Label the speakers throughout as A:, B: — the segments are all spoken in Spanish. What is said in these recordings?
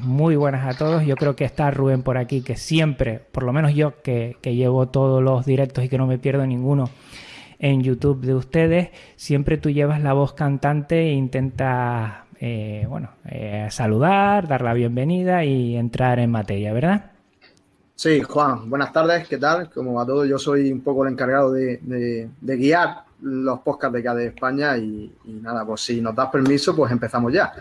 A: Muy buenas a todos. Yo creo que está Rubén por aquí, que siempre, por lo menos yo que, llevo todos los directos y que no me pierdo ninguno en YouTube de ustedes, siempre tú llevas la voz cantante e intentas, eh, bueno, eh, saludar, dar la bienvenida y entrar en materia, ¿verdad?
B: Sí, Juan, buenas tardes, ¿qué tal? Como a todos, yo soy un poco el encargado de, guiar los podcasts de KDE España y, y, nada, pues si nos das permiso, pues empezamos ya.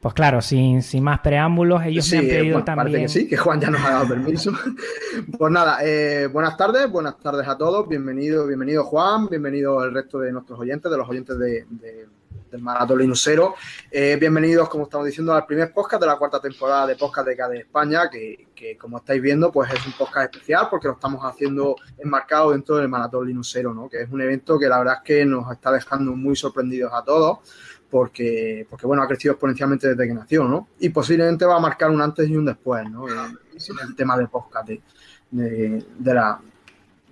A: Pues claro, sin, sin más preámbulos, ellos me han pedido también.
B: Parece que sí, que Juan ya nos ha dado permiso. pues nada, eh, buenas tardes, buenas tardes a todos. Bienvenido, bienvenido Juan, bienvenido el resto de nuestros oyentes, de los oyentes de, del Maratón Linusero. Eh, bienvenidos, como estamos diciendo, al primer podcast de la cuarta temporada de Podcast de KDE España, que, que, como estáis viendo, pues es un podcast especial porque lo estamos haciendo enmarcado dentro del Maratón Linusero, ¿no? Que es un evento que la verdad es que nos está dejando muy sorprendidos a todos porque, porque bueno, ha crecido exponencialmente desde que nació, ¿no? Y posiblemente va a marcar un antes y un después, ¿no? En el tema de podcast de, de, la,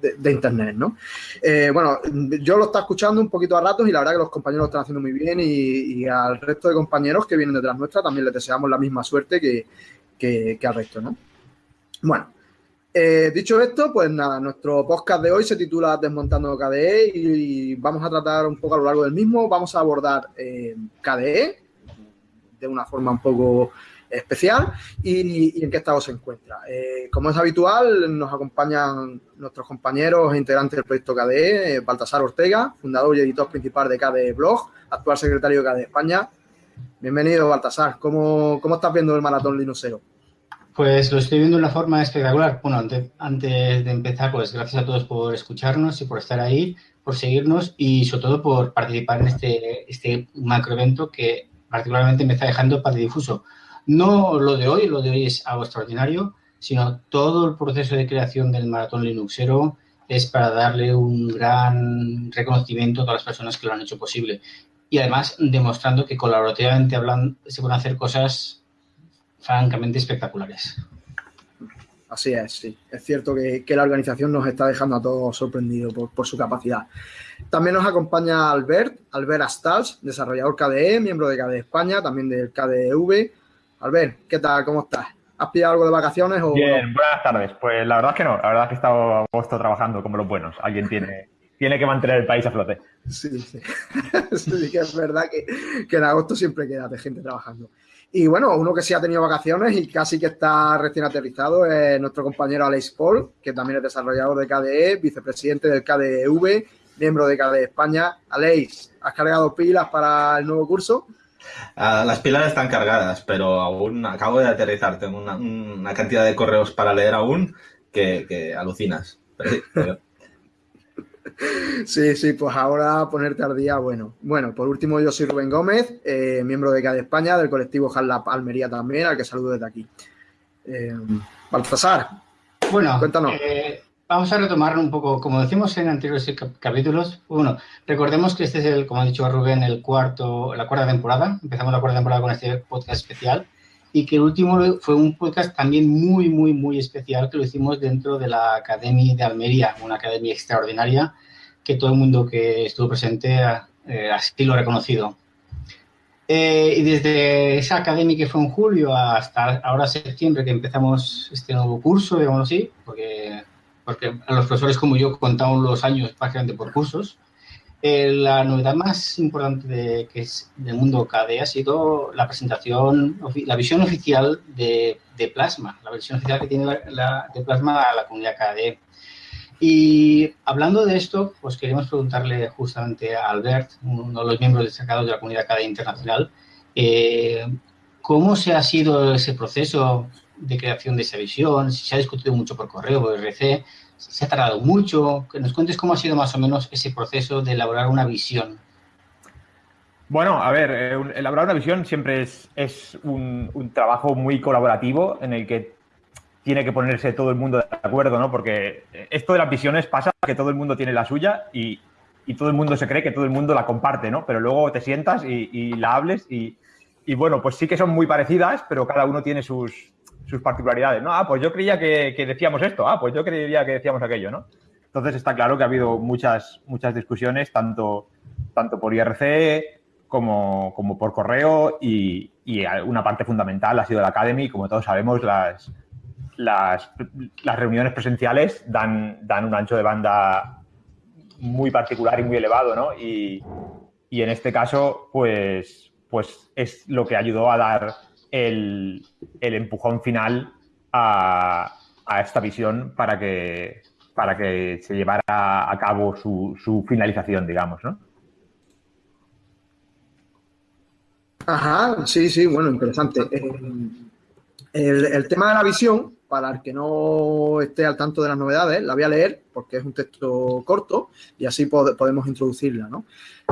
B: de, Internet, ¿no? Eh, bueno, yo lo está escuchando un poquito a ratos y la verdad que los compañeros lo están haciendo muy bien y, al resto de compañeros que vienen detrás nuestra también les deseamos la misma suerte que, que, que al resto, ¿no? Bueno, eh, dicho esto, pues nada, nuestro podcast de hoy se titula Desmontando KDE y, vamos a tratar un poco a lo largo del mismo. Vamos a abordar eh, KDE de una forma un poco especial y, en qué estado se encuentra. Eh, como es habitual, nos acompañan nuestros compañeros e integrantes del proyecto KDE, Baltasar Ortega, fundador y editor principal de KDE Blog, actual secretario de KDE España. Bienvenido, Baltasar. ¿Cómo, cómo estás viendo el maratón Linuxero?
C: Pues lo estoy viendo de una forma espectacular. Bueno, antes, de empezar, pues gracias a todos por escucharnos y por estar ahí, por seguirnos y sobre todo por participar en este, este macroevento que particularmente me está dejando difuso. No lo de hoy, lo de hoy es algo extraordinario, sino todo el proceso de creación del maratón Linuxero es para darle un gran reconocimiento a todas las personas que lo han hecho posible. Y además demostrando que colaborativamente hablan, se pueden hacer cosas francamente espectaculares.
B: Así es, sí. Es cierto que, la organización nos está dejando a todos sorprendidos por, su capacidad. También nos acompaña Albert, Albert Astals, desarrollador KDE, miembro de KDE España, también del KDEV. Albert, ¿qué tal? ¿Cómo estás? ¿Has pillado algo de vacaciones? O
D: Bien, buenas tardes. Pues la verdad es que no. La verdad es que he estado a agosto trabajando como los buenos. Alguien tiene, tiene que mantener el país a flote.
B: Sí, sí. sí que es verdad que, que en agosto siempre queda de gente trabajando. Y bueno, uno que sí ha tenido vacaciones y casi que está recién aterrizado es nuestro compañero Alex Paul, que también es desarrollador de KDE, vicepresidente del KDEV, miembro de KDE España. Alex, ¿has cargado pilas para el nuevo curso?
E: Ah, las pilas están cargadas, pero aún acabo de aterrizar. Tengo una, cantidad de correos para leer aún que, alucinas.
B: Sí, sí, pues ahora ponerte al día, bueno. Bueno, por último, yo soy Rubén Gómez, eh, miembro de CAD España, del colectivo HALAP Almería también, al que saludo desde aquí. Eh, Baltasar,
C: bueno, cuéntanos. Eh, vamos a retomar un poco, como decimos en anteriores capítulos, bueno, recordemos que este es el, como ha dicho Rubén, el cuarto, la cuarta temporada. Empezamos la cuarta temporada con este podcast especial y que el último fue un podcast también muy, muy, muy especial que lo hicimos dentro de la Academia de Almería, una academia extraordinaria que todo el mundo que estuvo presente eh, así lo ha reconocido. Eh, y desde esa academia que fue en julio hasta ahora septiembre que empezamos este nuevo curso, digamos así, porque, porque los profesores como yo contamos los años prácticamente por cursos, eh, la novedad más importante de, que es del mundo KDE ha sido la presentación, la visión oficial de, de Plasma, la visión oficial que tiene la, de Plasma a la comunidad KDE. Y hablando de esto, pues queremos preguntarle justamente a Albert, uno de los miembros destacados de la comunidad académica internacional, eh, cómo se ha sido ese proceso de creación de esa visión, si se ha discutido mucho por correo, por RC, se ha tardado mucho, que nos cuentes cómo ha sido más o menos ese proceso de elaborar una visión.
D: Bueno, a ver, eh, elaborar una visión siempre es, es un, un, trabajo muy colaborativo en el que tiene que ponerse todo el mundo de acuerdo, ¿no? Porque esto de las visiones pasa que todo el mundo tiene la suya y, todo el mundo se cree que todo el mundo la comparte, ¿no? Pero luego te sientas y, la hables y, bueno, pues sí que son muy parecidas, pero cada uno tiene sus, particularidades, ¿no? Ah, pues yo creía que, decíamos esto, ah, pues yo creía que decíamos aquello, ¿no? Entonces está claro que ha habido muchas, muchas discusiones, tanto, tanto por IRC como, como por correo y, y una parte fundamental ha sido la Academy. Como todos sabemos, las, las, reuniones presenciales dan, dan un ancho de banda muy particular y muy elevado, ¿no? Y, en este caso, pues, pues es lo que ayudó a dar el, empujón final a, esta visión para que, para que se llevara a cabo su, su finalización, digamos, ¿no?
B: Ajá, sí, sí, bueno, interesante. Eh, el, tema de la visión, para el que no esté al tanto de las novedades, la voy a leer porque es un texto corto y así podemos introducirla. ¿no?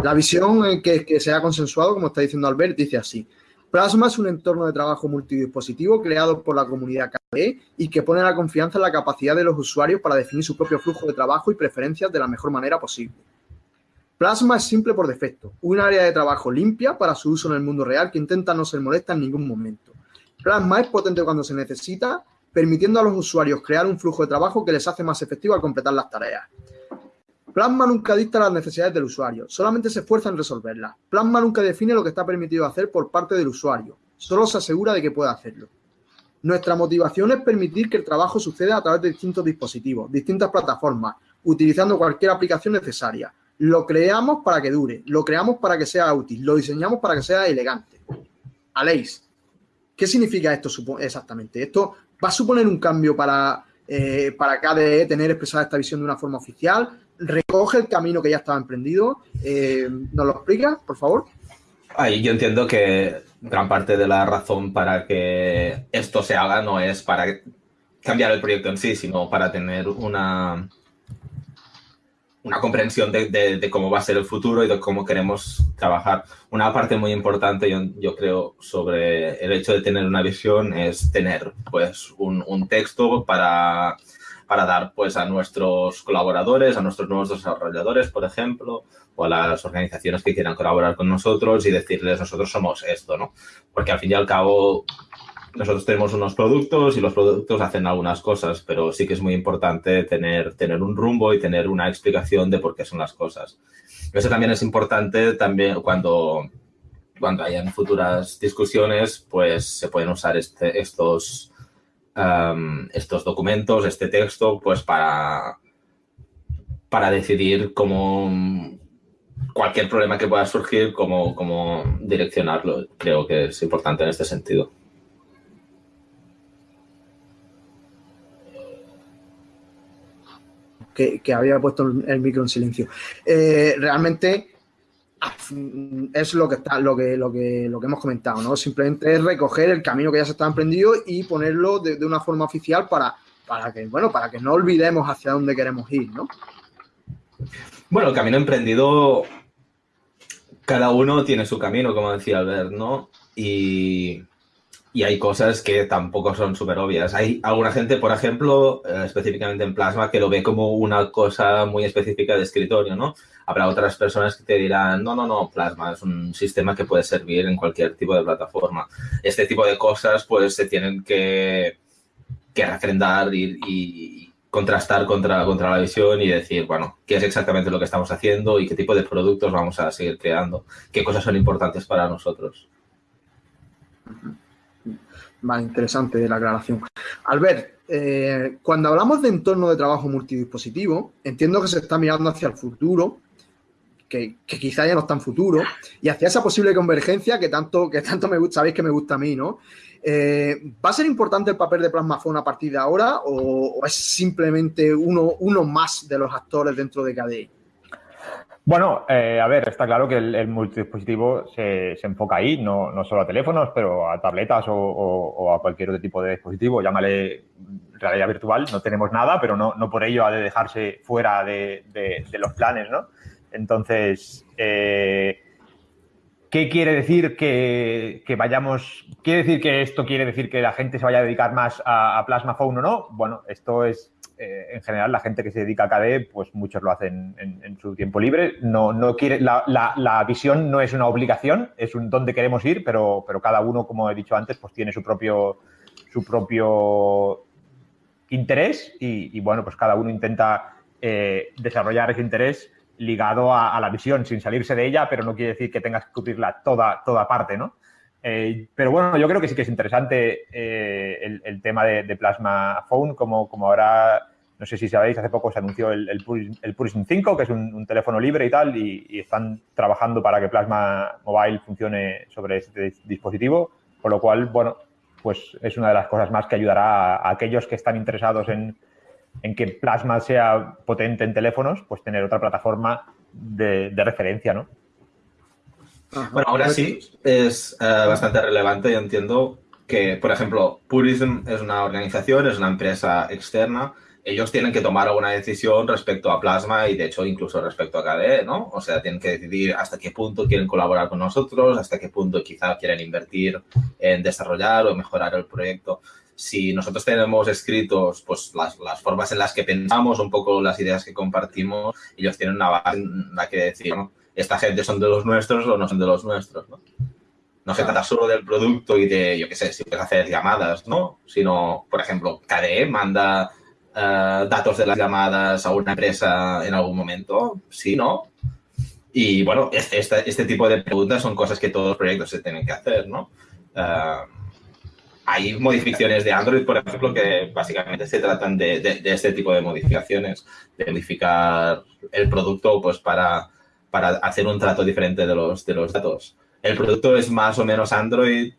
B: La visión que, que se ha consensuado, como está diciendo Albert, dice así. Plasma es un entorno de trabajo multidispositivo creado por la comunidad KDE y que pone la confianza en la capacidad de los usuarios para definir su propio flujo de trabajo y preferencias de la mejor manera posible. Plasma es simple por defecto, un área de trabajo limpia para su uso en el mundo real que intenta no ser molesta en ningún momento. Plasma es potente cuando se necesita, permitiendo a los usuarios crear un flujo de trabajo que les hace más efectivo al completar las tareas. Plasma nunca dicta las necesidades del usuario, solamente se esfuerza en resolverlas. Plasma nunca define lo que está permitido hacer por parte del usuario, solo se asegura de que pueda hacerlo. Nuestra motivación es permitir que el trabajo suceda a través de distintos dispositivos, distintas plataformas, utilizando cualquier aplicación necesaria, lo creamos para que dure, lo creamos para que sea útil, lo diseñamos para que sea elegante. Aleix, ¿qué significa esto exactamente? Esto va a suponer un cambio para, eh, para KDE tener expresada esta visión de una forma oficial. Recoge el camino que ya estaba emprendido. Eh, ¿Nos lo explica, por favor?
E: Yo entiendo que gran parte de la razón para que esto se haga no es para cambiar el proyecto en sí, sino para tener una, una comprensión de, cómo va a ser el futuro y de cómo queremos trabajar. Una parte muy importante, yo, creo, sobre el hecho de tener una visión es tener pues, un, texto para, para, dar pues, a nuestros colaboradores, a nuestros nuevos desarrolladores, por ejemplo, o a las organizaciones que quieran colaborar con nosotros y decirles nosotros somos esto, ¿no? Porque al fin y al cabo nosotros tenemos unos productos y los productos hacen algunas cosas, pero sí que es muy importante tener, tener un rumbo y tener una explicación de por qué son las cosas. Eso también es importante también cuando, cuando hayan futuras discusiones, pues se pueden usar este, estos, um, estos documentos, este texto, pues para, para decidir cómo cualquier problema que pueda surgir, cómo, cómo direccionarlo. Creo que es importante en este sentido.
B: que, había puesto el micro en silencio. Eh, realmente es lo que está, lo que, lo que, lo que hemos comentado, ¿no? Simplemente es recoger el camino que ya se está emprendido y ponerlo de, una forma oficial para, para que, bueno, para que no olvidemos hacia dónde queremos ir, ¿no?
E: Bueno, el camino emprendido, cada uno tiene su camino, como decía Albert, ¿no? Y y hay cosas que tampoco son súper obvias. Hay alguna gente, por ejemplo, eh, específicamente en Plasma, que lo ve como una cosa muy específica de escritorio, ¿no? Habrá otras personas que te dirán, no, no, no, Plasma es un sistema que puede servir en cualquier tipo de plataforma. Este tipo de cosas, pues, se tienen que, que refrendar y, contrastar contra, contra la visión y decir, bueno, qué es exactamente lo que estamos haciendo y qué tipo de productos vamos a seguir creando, qué cosas son importantes para nosotros.
B: Vale, interesante la aclaración. Albert, eh, cuando hablamos de entorno de trabajo multidispositivo, entiendo que se está mirando hacia el futuro, que, quizá ya no es tan futuro, y hacia esa posible convergencia que tanto, que tanto me gusta, sabéis que me gusta a mí, ¿no? Eh, ¿Va a ser importante el papel de Plasmafone a partir de ahora o, o es simplemente uno, uno más de los actores dentro de KDE?
D: Bueno, eh, a ver, está claro que el, multidispositivo se, se, enfoca ahí, no, no, solo a teléfonos, pero a tabletas o, a cualquier otro tipo de dispositivo. Llámale realidad virtual, no tenemos nada, pero no, no por ello ha de dejarse fuera de, de, los planes, ¿no? Entonces, eh, ¿qué quiere decir que, que, vayamos? ¿Quiere decir que esto quiere decir que la gente se vaya a dedicar más a, a Plasma Phone o no? Bueno, esto es eh, en general la gente que se dedica a KDE, pues muchos lo hacen en, su tiempo libre. No, no quiere, la, visión no es una obligación, es un dónde queremos ir, pero, pero cada uno, como he dicho antes, pues tiene su propio, su propio interés y, bueno, pues cada uno intenta eh, desarrollar ese interés ligado a, la visión sin salirse de ella, pero no quiere decir que tengas que cubrirla toda, toda parte, ¿no? Eh, pero bueno, yo creo que sí que es interesante eh, el, tema de, Plasma Phone, como, como ahora, no sé si sabéis, hace poco se anunció el, el, Purism 5, que es un, teléfono libre y tal, y, están trabajando para que Plasma Mobile funcione sobre este dispositivo, por lo cual, bueno, pues es una de las cosas más que ayudará a, aquellos que están interesados en, en, que Plasma sea potente en teléfonos, pues tener otra plataforma de referencia, ¿no?
E: Bueno, ahora sí es eh, bastante relevante. Yo entiendo que, por ejemplo, Purism es una organización, es una empresa externa. Ellos tienen que tomar alguna decisión respecto a Plasma y, de hecho, incluso respecto a KDE, ¿no? O sea, tienen que decidir hasta qué punto quieren colaborar con nosotros, hasta qué punto quizá quieren invertir en desarrollar o mejorar el proyecto. Si nosotros tenemos escritos pues, las, las formas en las que pensamos, un poco las ideas que compartimos, ellos tienen una base en la que decir, ¿no? Esta gente son de los nuestros o no son de los nuestros, ¿no? Se trata solo del producto y de, yo qué sé, si puedes hacer llamadas, ¿no? Sino, por ejemplo, KDE manda eh, datos de las llamadas a una empresa en algún momento, sí, ¿no? Y bueno, este, este, este, tipo de preguntas son cosas que todos los proyectos se tienen que hacer, ¿no? Eh, hay modificaciones de Android, por ejemplo, que básicamente se tratan de, de, este tipo de modificaciones, de modificar el producto pues para para hacer un trato diferente de los, de los datos. ¿El producto es más o menos Android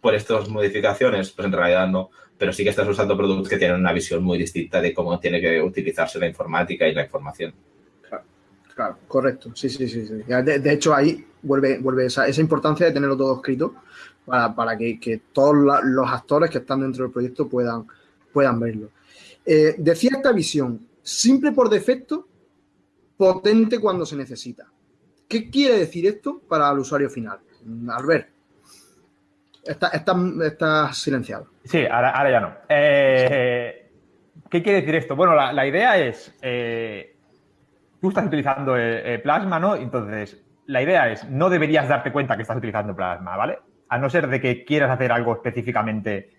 E: por estas modificaciones? Pues en realidad no, pero sí que estás usando productos que tienen una visión muy distinta de cómo tiene que utilizarse la informática y la información.
B: Claro, correcto. Sí, sí, sí. De, hecho, ahí vuelve, vuelve esa, importancia de tenerlo todo escrito para, que, todos los actores que están dentro del proyecto puedan, puedan verlo. Eh, decía esta visión, simple por defecto, potente cuando se necesita. ¿Qué quiere decir esto para el usuario final? Albert, estás está, silenciado.
D: Sí, ahora, ya no. Eh, ¿Qué quiere decir esto? Bueno, la, idea es, eh, tú estás utilizando eh, Plasma, ¿no? Entonces, la idea es, no deberías darte cuenta que estás utilizando Plasma, ¿vale? A no ser de que quieras hacer algo específicamente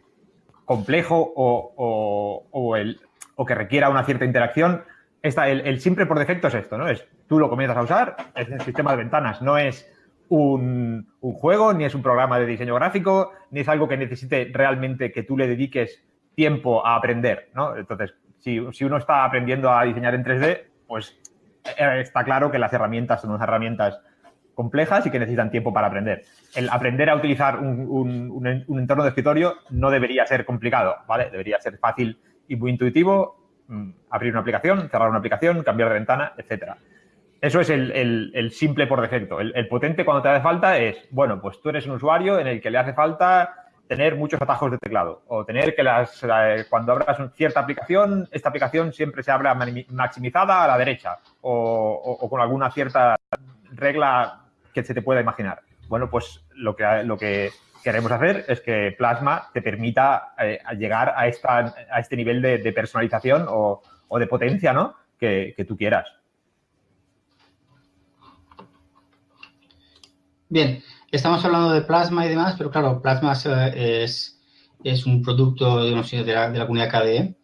D: complejo o, o, el, o que requiera una cierta interacción, el, simple por defecto es esto, ¿no? Es tú lo comienzas a usar, es el sistema de ventanas, no es un, juego, ni es un programa de diseño gráfico, ni es algo que necesite realmente que tú le dediques tiempo a aprender, ¿no? Entonces, si, uno está aprendiendo a diseñar en 3D, pues eh, está claro que las herramientas son unas herramientas complejas y que necesitan tiempo para aprender. El aprender a utilizar un, un entorno de escritorio no debería ser complicado, ¿vale? Debería ser fácil y muy intuitivo abrir una aplicación, cerrar una aplicación, cambiar de ventana, etcétera. Eso es el, simple por defecto. El, potente cuando te hace falta es, bueno, pues tú eres un usuario en el que le hace falta tener muchos atajos de teclado o tener que las, cuando abras cierta aplicación, esta aplicación siempre se abra maximizada a la derecha o, con alguna cierta regla que se te pueda imaginar. Bueno, pues lo que, lo que queremos hacer es que Plasma te permita eh, llegar a, este nivel de, personalización o, de potencia ¿no? que, tú quieras.
C: Bien, estamos hablando de Plasma y demás, pero claro, Plasma es, es un producto de, de, la, de la comunidad KDE.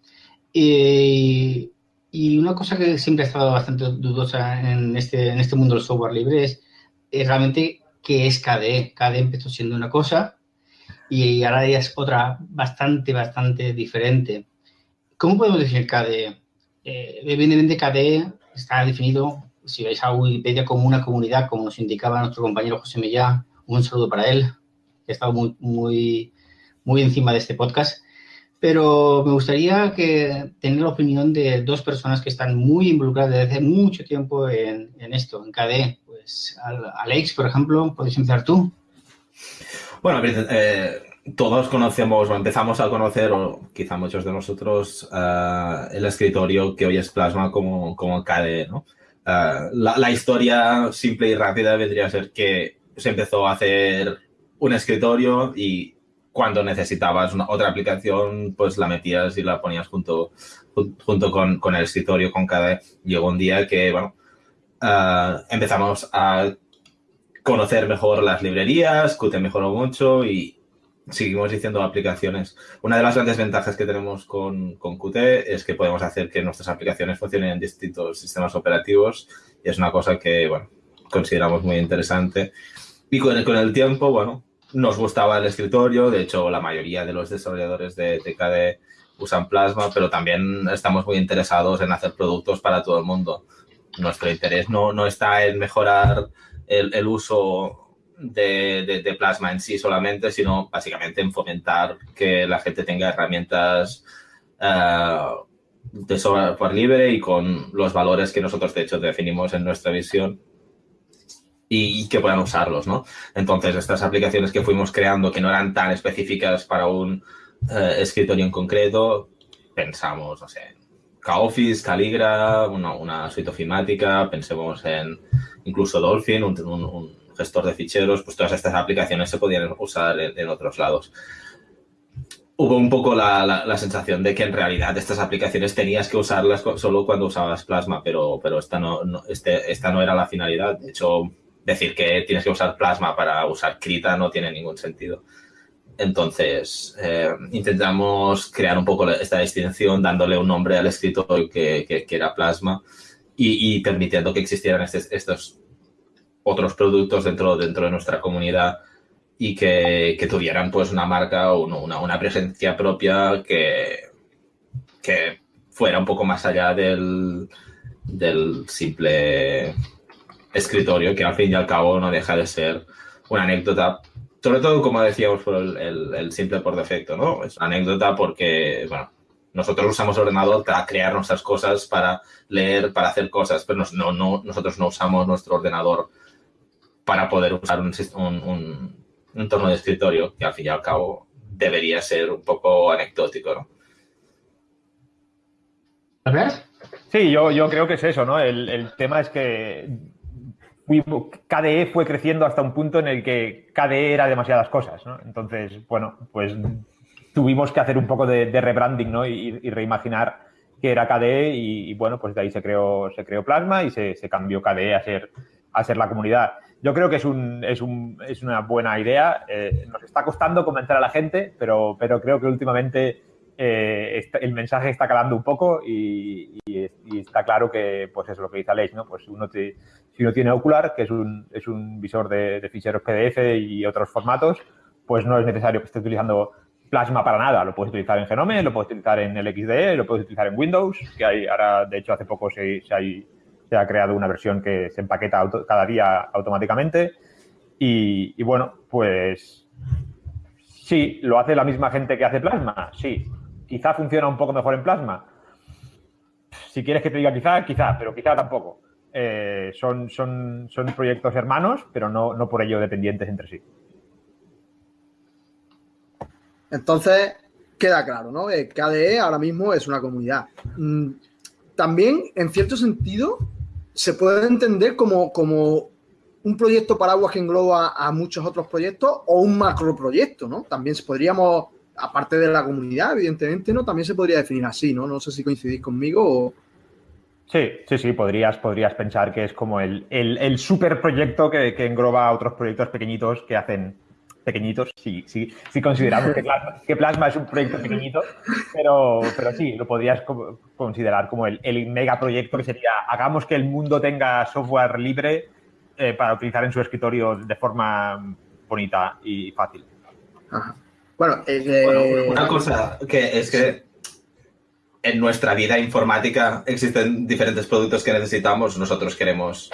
C: Y, y, una cosa que siempre ha estado bastante dudosa en este, este mundo del software libre es realmente que es KDE. KDE empezó siendo una cosa y ahora ya es otra bastante, bastante diferente. ¿Cómo podemos definir KDE? Eh, evidentemente KDE está definido, si vais a Wikipedia, como una comunidad, como nos indicaba nuestro compañero José Millán. Un saludo para él, que ha estado muy, muy, muy encima de este podcast. Pero me gustaría tener la opinión de dos personas que están muy involucradas desde hace mucho tiempo en, en esto, en KDE. Alex, por ejemplo, ¿puedes empezar tú?
E: Bueno, eh, todos conocemos o empezamos a conocer, o quizá muchos de nosotros, eh, el escritorio que hoy es Plasma como, como KDE, ¿no? Eh, la, historia simple y rápida vendría a ser que se empezó a hacer un escritorio y cuando necesitabas una, otra aplicación, pues la metías y la ponías junto, junto con, con el escritorio, con KDE. Llegó un día que, bueno, empezamos a conocer mejor las librerías, Qt mejoró mucho y seguimos diciendo aplicaciones. Una de las grandes ventajas que tenemos con, con Qt es que podemos hacer que nuestras aplicaciones funcionen en distintos sistemas operativos y es una cosa que, bueno, consideramos muy interesante. Y con el, con el tiempo, bueno, nos gustaba el escritorio, de hecho la mayoría de los desarrolladores de, TKD usan Plasma, pero también estamos muy interesados en hacer productos para todo el mundo. Nuestro interés no, no está en mejorar el, uso de, Plasma en sí solamente, sino básicamente en fomentar que la gente tenga herramientas eh, de software libre y con los valores que nosotros de hecho definimos en nuestra visión y, que puedan usarlos, ¿no? Entonces, estas aplicaciones que fuimos creando que no eran tan específicas para un eh, escritorio en concreto, pensamos, no sé, K-Office, Caligra, una, una, suite ofimática, pensemos en incluso Dolphin, un, gestor de ficheros, pues todas estas aplicaciones se podían usar en, otros lados. Hubo un poco la, la, sensación de que en realidad estas aplicaciones tenías que usarlas solo cuando usabas Plasma, pero, pero esta, no, este, esta no era la finalidad. De hecho, decir que tienes que usar plasma para usar Krita no tiene ningún sentido. Entonces, eh, intentamos crear un poco esta distinción dándole un nombre al escritorio que, que, era plasma y, permitiendo que existieran estos otros productos dentro, dentro de nuestra comunidad y que, que tuvieran pues una marca o una, una, presencia propia que, que fuera un poco más allá del, del simple escritorio, que al fin y al cabo no deja de ser una anécdota, sobre todo como decíamos por el, simple por defecto, ¿no? Es una anécdota porque, bueno, nosotros usamos el ordenador para crear nuestras cosas, para leer, para hacer cosas, pero no, no, nosotros no usamos nuestro ordenador para poder usar un, un, un, entorno de escritorio, que al fin y al cabo debería ser un poco anecdótico, ¿no?
D: Sí, yo, yo creo que es eso, ¿no? El, el tema es que KDE fue creciendo hasta un punto en el que KDE era demasiadas cosas, ¿no? Entonces, bueno, pues tuvimos que hacer un poco de, rebranding, ¿no? Y, reimaginar qué era KDE y, bueno, pues de ahí se creó, Plasma y se, cambió KDE a ser, la comunidad. Yo creo que es, un, es, un, es una buena idea. Eh, nos está costando convencer a la gente, pero, creo que últimamente eh, el mensaje está calando un poco y, está claro que, pues es lo que dice Aleix, ¿no? Pues uno si uno tiene Ocular, que es un, es un visor de, ficheros PDF y otros formatos, pues no es necesario que esté utilizando Plasma para nada. Lo puedes utilizar en Genome, lo puedes utilizar en LXDE, lo puedes utilizar en Windows, que hay ahora, de hecho, hace poco se, se, ha creado una versión que se empaqueta cada día automáticamente. Y, bueno, pues sí, lo hace la misma gente que hace Plasma, sí. Quizá funciona un poco mejor en Plasma. Si quieres que te diga quizá, quizá, pero quizá tampoco. Eh, son, son, son proyectos hermanos, pero no, no por ello dependientes entre sí.
B: Entonces, queda claro, ¿no? KDE ahora mismo es una comunidad. Mm, también, en cierto sentido, se puede entender como, como un proyecto paraguas que engloba a muchos otros proyectos o un macro proyecto, ¿no? También podríamos, aparte de la comunidad, evidentemente, ¿no? También se podría definir así, ¿no? No sé si coincidís conmigo o,
D: Sí, sí, sí, podrías, podrías pensar que es como el, el, el superproyecto que, que, engloba a otros proyectos pequeñitos que hacen pequeñitos, sí, sí, sí consideramos que Plasma, que Plasma es un proyecto pequeñito, pero, pero sí, lo podrías considerar como el, el megaproyecto que sería hagamos que el mundo tenga software libre eh, para utilizar en su escritorio de forma bonita y fácil.
E: Bueno, bueno, una cosa que es que en nuestra vida informática existen diferentes productos que necesitamos. Nosotros queremos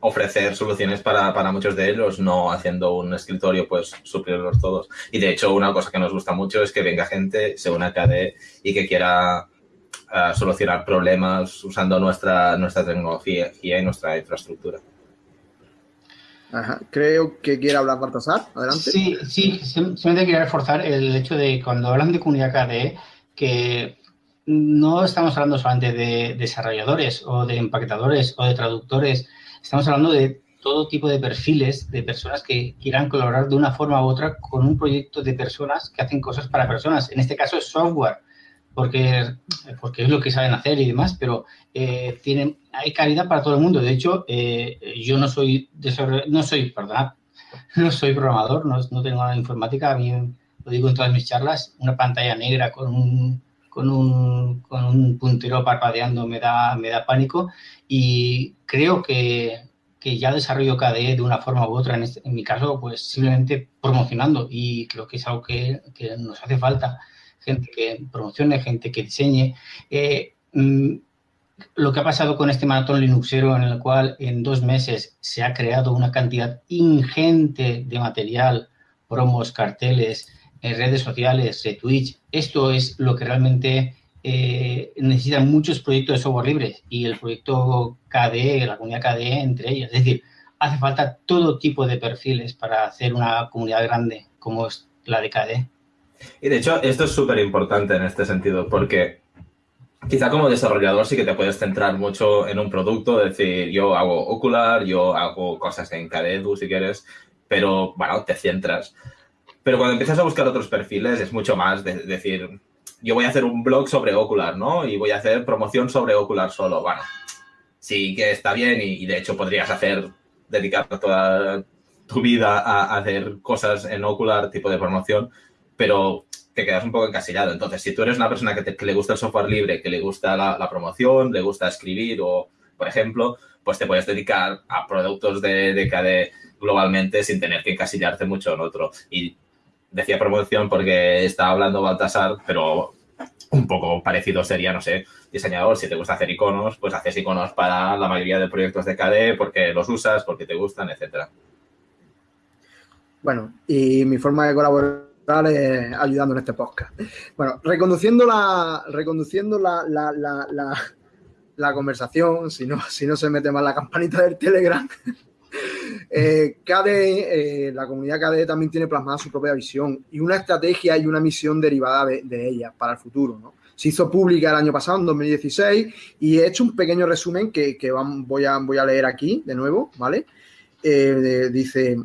E: ofrecer soluciones para, muchos de ellos, no haciendo un escritorio, pues suplirlos todos. Y de hecho, una cosa que nos gusta mucho es que venga gente, se una a KDE y que quiera eh, solucionar problemas usando nuestra, nuestra tecnología y nuestra infraestructura.
B: Creo que quiere hablar Baltasar. Adelante.
C: Sí, sí, simplemente quería reforzar el hecho de cuando hablan de comunidad KDE, que no estamos hablando solamente de desarrolladores o de empaquetadores o de traductores, estamos hablando de todo tipo de perfiles de personas que quieran colaborar de una forma u otra con un proyecto de personas que hacen cosas para personas. En este caso es software, porque, porque es lo que saben hacer y demás, pero eh, tienen, hay calidad para todo el mundo. De hecho, eh, yo no soy, no soy, perdón, no soy programador, no, no tengo nada de informática, a mí lo digo en todas mis charlas, una pantalla negra con un con un, con un puntero parpadeando me da, me da pánico y creo que, que ya desarrollo KDE de una forma u otra, en, este, en mi caso, pues simplemente promocionando y creo que es algo que, que nos hace falta, gente que promocione, gente que diseñe. Eh, mm, lo que ha pasado con este maratón Linuxero en el cual en dos meses se ha creado una cantidad ingente de material, promos, carteles, en redes sociales, Twitch, esto es lo que realmente eh, necesitan muchos proyectos de software libre y el proyecto KDE, la comunidad KDE entre ellos. Es decir, hace falta todo tipo de perfiles para hacer una comunidad grande como es la de KDE.
E: Y de hecho, esto es súper importante en este sentido, porque quizá como desarrollador sí que te puedes centrar mucho en un producto, decir, yo hago Ocular, yo hago cosas en KDE, si quieres, pero bueno, te centras. Pero cuando empiezas a buscar otros perfiles es mucho más de decir, yo voy a hacer un blog sobre Ocular, ¿no? Y voy a hacer promoción sobre Ocular solo. Bueno, sí que está bien y, de hecho podrías hacer, dedicar toda tu vida a, hacer cosas en Ocular, tipo de promoción, pero te quedas un poco encasillado. Entonces, si tú eres una persona que, le gusta el software libre, que le gusta la, promoción, le gusta escribir o, por ejemplo, pues te puedes dedicar a productos de, de globalmente sin tener que encasillarte mucho en otro. Y decía promoción porque estaba hablando Baltasar, pero un poco parecido sería, no sé, diseñador, si te gusta hacer iconos, pues haces iconos para la mayoría de proyectos de KDE porque los usas, porque te gustan, etcétera.
B: Bueno, y mi forma de colaborar es ayudando en este podcast. Bueno, reconduciendo la, reconduciendo la, la, la, la conversación, si no, si no se mete mal la campanita del Telegram, eh, KDE, eh, la comunidad KDE también tiene plasmada su propia visión y una estrategia y una misión derivada de, ella para el futuro. ¿no? Se hizo pública el año pasado, en 2016, y he hecho un pequeño resumen que, voy, a, voy a leer aquí de nuevo, ¿vale? Eh, dice,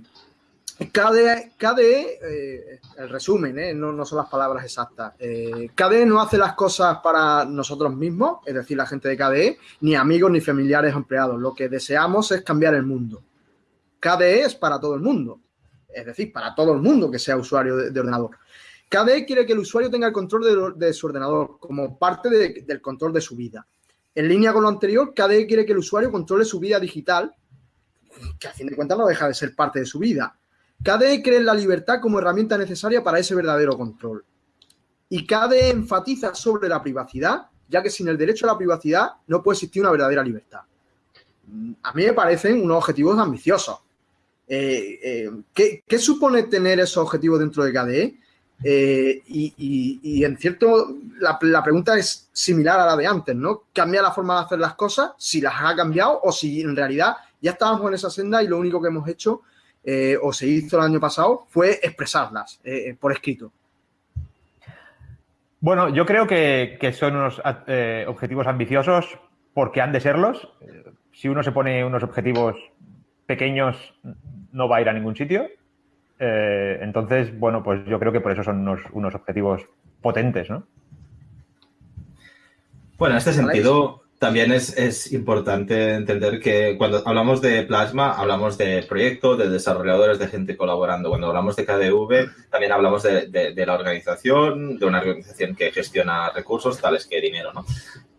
B: KDE, KDE eh, el resumen, ¿eh? no, no, son las palabras exactas. KDE no hace las cosas para nosotros mismos, es decir, la gente de KDE, ni amigos ni familiares empleados. Lo que deseamos es cambiar el mundo. KDE es para todo el mundo, es decir, para todo el mundo que sea usuario de, ordenador. KDE quiere que el usuario tenga el control de, su ordenador como parte del control de su vida. En línea con lo anterior, KDE quiere que el usuario controle su vida digital, que a fin de cuentas no deja de ser parte de su vida. KDE cree en la libertad como herramienta necesaria para ese verdadero control. Y KDE enfatiza sobre la privacidad, ya que sin el derecho a la privacidad no puede existir una verdadera libertad. A mí me parecen unos objetivos ambiciosos. Eh, eh, ¿qué, supone tener esos objetivos dentro de KDE? Eh, y, en cierto, la, pregunta es similar a la de antes, ¿no? ¿Cambia la forma de hacer las cosas? Si las ha cambiado o si en realidad ya estábamos en esa senda y lo único que hemos hecho o se hizo el año pasado fue expresarlas por escrito.
D: Bueno, yo creo que, que son unos objetivos ambiciosos porque han de serlos. Si uno se pone unos objetivos pequeños no va a ir a ningún sitio. Eh, entonces, bueno, pues yo creo que por eso son unos, objetivos potentes, ¿no?
E: Bueno, en este sentido, también es, importante entender que cuando hablamos de Plasma, hablamos de proyectos, de desarrolladores, de gente colaborando. Cuando hablamos de KDV, también hablamos de, la organización, de una organización que gestiona recursos tales que dinero, ¿no?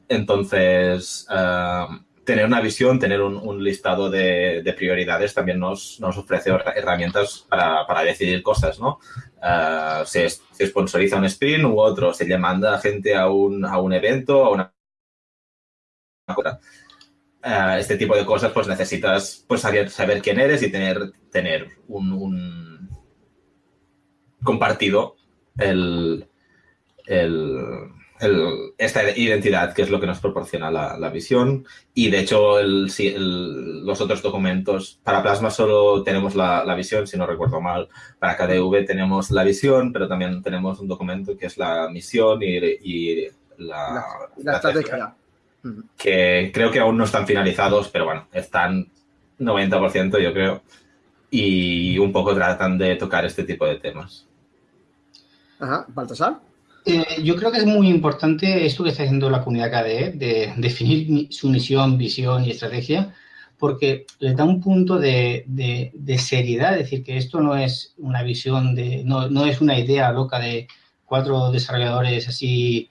E: Entonces, eh, tener una visión, tener un, listado de, prioridades también nos, ofrece herramientas para, decidir cosas, ¿no? Uh, se, sponsoriza un sprint u otro, se le manda gente a un, a un evento, a una... Uh, este tipo de cosas, pues necesitas pues, saber, saber quién eres y tener, tener un, compartido el, el esta identidad, que es lo que nos proporciona la, visión. Y de hecho, los otros documentos, para Plasma solo tenemos la, visión, si no recuerdo mal. Para KDV tenemos la visión, pero también tenemos un documento que es la misión y, la, estrategia. Que creo que aún no están finalizados, pero bueno, están 90% yo creo. Y un poco tratan de tocar este tipo de temas.
B: Ajá, Baltasar.
C: Eh, yo creo que es muy importante esto que está haciendo la comunidad KDE, de definir su misión, visión y estrategia, porque le da un punto de, seriedad, es decir, que esto no es una visión, de, no, es una idea loca de cuatro desarrolladores así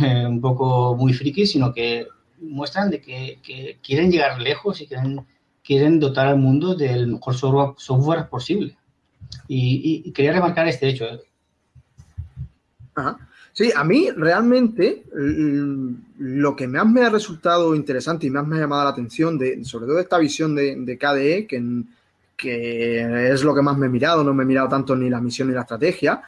C: eh, un poco muy frikis, sino que muestran de que, quieren llegar lejos y quieren quieren dotar al mundo del mejor software, posible. Y, quería remarcar este hecho.
B: Sí, a mí realmente lo que más me ha resultado interesante y más me ha llamado la atención, de, sobre todo esta visión de, KDE, que, que, es lo que más me he mirado, no me he mirado tanto ni la misión ni la estrategia,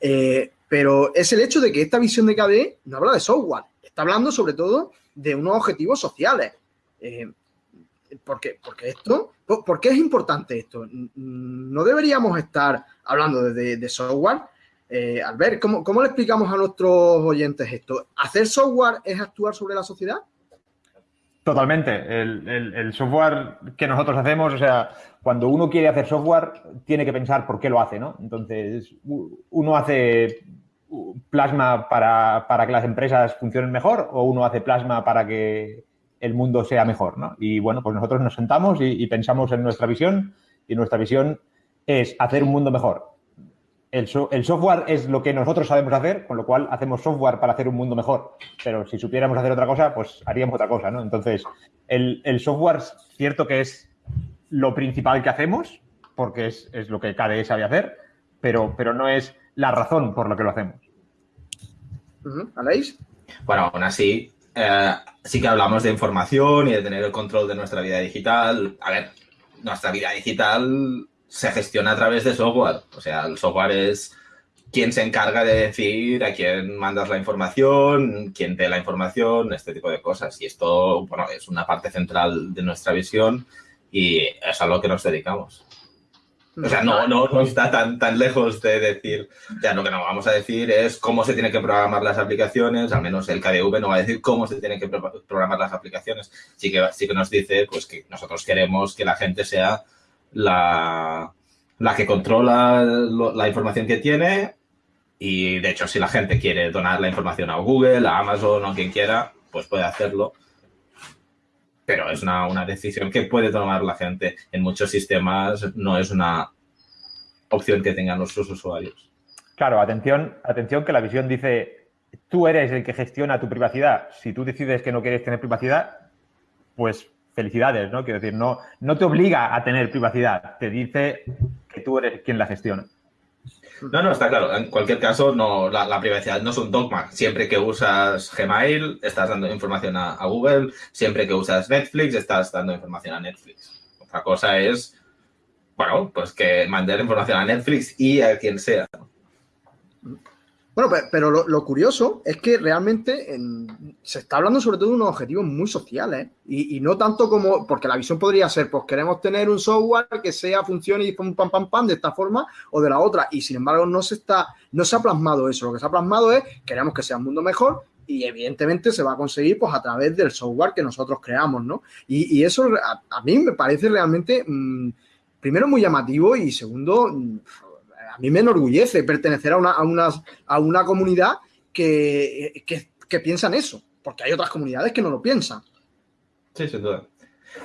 B: eh, pero es el hecho de que esta visión de KDE no habla de software, está hablando sobre todo de unos objetivos sociales. Eh, ¿Por qué? Porque esto, ¿por, qué es importante esto? No deberíamos estar hablando de, software. Eh, Albert, ¿cómo, ¿cómo, le explicamos a nuestros oyentes esto? ¿Hacer software es actuar sobre la sociedad?
D: Totalmente. El, software que nosotros hacemos, o sea, cuando uno quiere hacer software, tiene que pensar por qué lo hace, ¿no? Entonces, uno hace plasma para, para que las empresas funcionen mejor o uno hace plasma para que el mundo sea mejor, ¿no? Y bueno, pues nosotros nos sentamos y, pensamos en nuestra visión y nuestra visión es hacer un mundo mejor. El, software es lo que nosotros sabemos hacer, con lo cual hacemos software para hacer un mundo mejor. Pero si supiéramos hacer otra cosa, pues haríamos otra cosa, ¿no? Entonces, el, software es cierto que es lo principal que hacemos, porque es, lo que KDE sabe hacer, pero, pero no es la razón por la que lo hacemos.
B: ¿Aleix?
E: Bueno, aún así, eh, sí que hablamos de información y de tener el control de nuestra vida digital. A ver, nuestra vida digital se gestiona a través de software. O sea, el software es quien se encarga de decir a quién mandas la información, quién te la información, este tipo de cosas. Y esto, bueno, es una parte central de nuestra visión y es a lo que nos dedicamos. O sea, no, no, no está tan, tan lejos de decir, ya lo que no vamos a decir es cómo se tienen que programar las aplicaciones, al menos el KDV no va a decir cómo se tienen que programar las aplicaciones, sí que, sí que nos dice pues que nosotros queremos que la gente sea la, la que controla la información que tiene y de hecho si la gente quiere donar la información a Google, a Amazon o a quien quiera, pues puede hacerlo pero es una, decisión que puede tomar la gente. En muchos sistemas no es una opción que tengan nuestros usuarios.
D: Claro, atención, atención que la visión dice, tú eres el que gestiona tu privacidad. Si tú decides que no quieres tener privacidad, pues felicidades, ¿no? Quiero decir, no, no te obliga a tener privacidad, te dice que tú eres quien la gestiona.
E: No, no, está claro. En cualquier caso, no, la, privacidad no es un dogma. Siempre que usas Gmail, estás dando información a, Google. Siempre que usas Netflix, estás dando información a Netflix. Otra cosa es, bueno, pues que mandar información a Netflix y a quien sea.
B: Bueno, pero lo, curioso es que realmente se está hablando sobre todo de unos objetivos muy sociales y, no tanto como, porque la visión podría ser, pues queremos tener un software que sea, funcione y pam, pam, pam, pam, de esta forma o de la otra. Y sin embargo, no se está, no se ha plasmado eso. Lo que se ha plasmado es, queremos que sea un mundo mejor y evidentemente se va a conseguir pues a través del software que nosotros creamos, ¿no? Y, eso a, mí me parece realmente, mm, primero, muy llamativo y segundo mm, a mí me enorgullece pertenecer a una, a una comunidad que, que, piensan eso, porque hay otras comunidades que no lo piensan.
E: Sí, sin duda.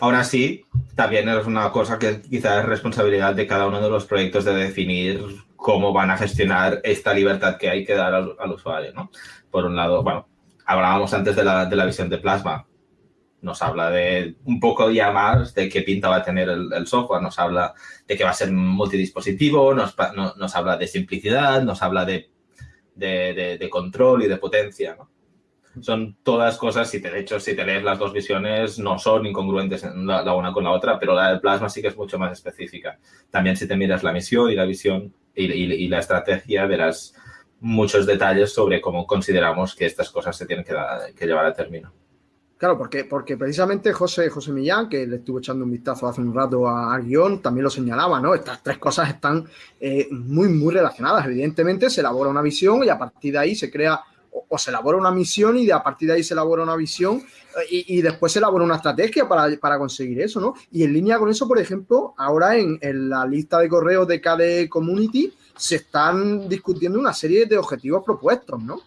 E: Ahora sí, también es una cosa que quizás es responsabilidad de cada uno de los proyectos de definir cómo van a gestionar esta libertad que hay que dar al, usuario, ¿no? Por un lado, bueno, hablábamos antes de la, de la visión de Plasma nos habla de un poco ya más de qué pinta va a tener el, software, nos habla de que va a ser multidispositivo, nos, habla de simplicidad, nos habla de, control y de potencia. Son todas cosas, si te, de hecho, si te lees las dos visiones, no son incongruentes la, una con la otra, pero la del plasma sí que es mucho más específica. También si te miras la misión y la visión y, la estrategia, verás muchos detalles sobre cómo consideramos que estas cosas se tienen que llevar a término.
B: Claro, porque, porque precisamente José, José Millán, que le estuvo echando un vistazo hace un rato a, guion, también lo señalaba, ¿no? Estas tres cosas están eh, muy, muy relacionadas. Evidentemente, se elabora una visión y a partir de ahí se crea o, se elabora una misión y de a partir de ahí se elabora una visión eh, y, después se elabora una estrategia para, conseguir eso, ¿no? Y en línea con eso, por ejemplo, ahora en, en la lista de correos de KDE Community se están discutiendo una serie de objetivos propuestos, ¿no?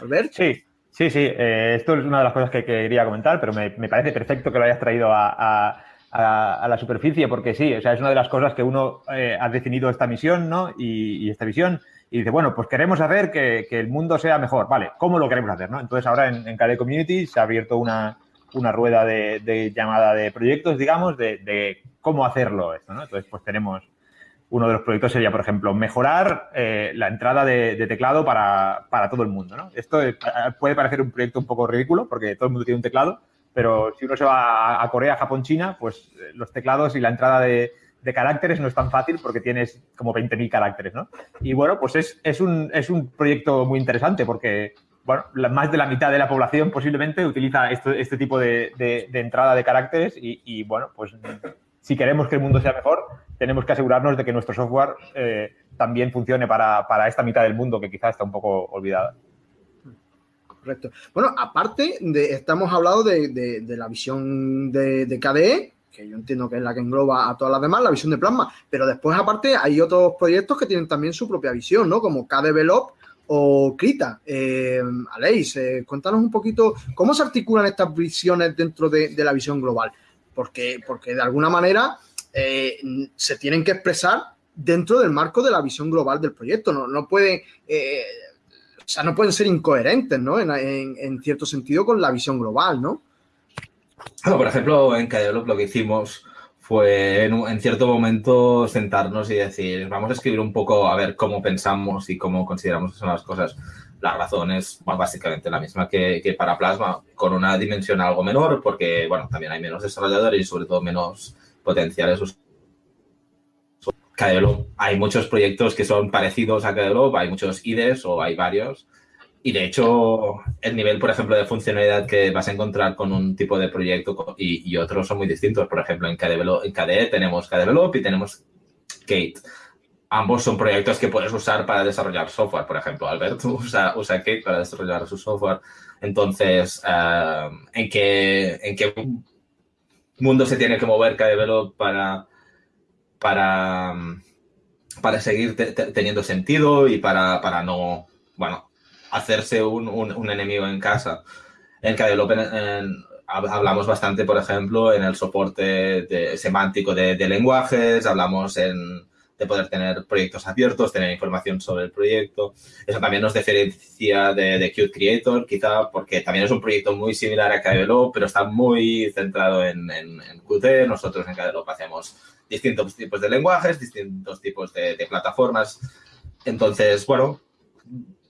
D: Albert. Sí, Sí, sí, eh, esto es una de las cosas que, quería comentar, pero me, parece perfecto que lo hayas traído a, la superficie, porque sí, o sea, es una de las cosas que uno eh, ha definido esta misión, ¿no? Y, esta visión, y dice, bueno, pues queremos hacer que, el mundo sea mejor, ¿vale? ¿Cómo lo queremos hacer, no? Entonces ahora en, en Community se ha abierto una, una rueda de, llamada de proyectos, digamos, de, cómo hacerlo esto, ¿no? Entonces, pues tenemos uno de los proyectos sería, por ejemplo, mejorar eh, la entrada de, teclado para, todo el mundo. ¿no? Esto puede parecer un proyecto un poco ridículo porque todo el mundo tiene un teclado, pero si uno se va a, Corea, Japón, China, pues eh, los teclados y la entrada de, caracteres no es tan fácil porque tienes como 20.000 caracteres. ¿no? Y bueno, pues es, es, un, es un proyecto muy interesante porque bueno, más de la mitad de la población posiblemente utiliza este tipo de, entrada de caracteres y, bueno, pues si queremos que el mundo sea mejor, tenemos que asegurarnos de que nuestro software eh, también funcione para, esta mitad del mundo que quizás está un poco olvidada.
B: Correcto. Bueno, aparte, de, estamos hablando de, la visión de, KDE, que yo entiendo que es la que engloba a todas las demás, la visión de Plasma, pero después aparte hay otros proyectos que tienen también su propia visión, ¿no? Como KDevelop o Krita. Eh, Aleix, eh, cuéntanos un poquito cómo se articulan estas visiones dentro de, la visión global, porque, porque de alguna manera eh, se tienen que expresar dentro del marco de la visión global del proyecto. No, no pueden, eh, o sea, no pueden ser incoherentes, ¿no? En, cierto sentido con la visión global, ¿no?
E: por ejemplo, en Cadevelop lo que hicimos fue en, cierto momento sentarnos y decir, vamos a escribir un poco a ver cómo pensamos y cómo consideramos que son las cosas. La razón es básicamente la misma que, que, para Plasma, con una dimensión algo menor, porque, bueno, también hay menos desarrolladores y sobre todo menos potenciales. Hay muchos proyectos que son parecidos a KDevelop, hay muchos IDEs o hay varios. Y de hecho, el nivel, por ejemplo, de funcionalidad que vas a encontrar con un tipo de proyecto y, otros son muy distintos. Por ejemplo, en, en KDE tenemos KDevelop y tenemos Kate. Ambos son proyectos que puedes usar para desarrollar software. Por ejemplo, Albert usa, usa Kate para desarrollar su software. Entonces, eh, ¿en, qué, ¿en qué mundo se tiene que mover KDevelop para, para, para seguir teniendo sentido y para, para no, bueno, hacerse un, un, enemigo en casa. En KDevelop hablamos bastante, por ejemplo, en el soporte semántico de, de lenguajes, hablamos en de poder tener proyectos abiertos, tener información sobre el proyecto. Eso también nos diferencia de, de Creator, quizá porque también es un proyecto muy similar a KDevelop, pero está muy centrado en, en, Qt. Nosotros en KDevelop hacemos distintos tipos de lenguajes, distintos tipos de, plataformas. Entonces, bueno,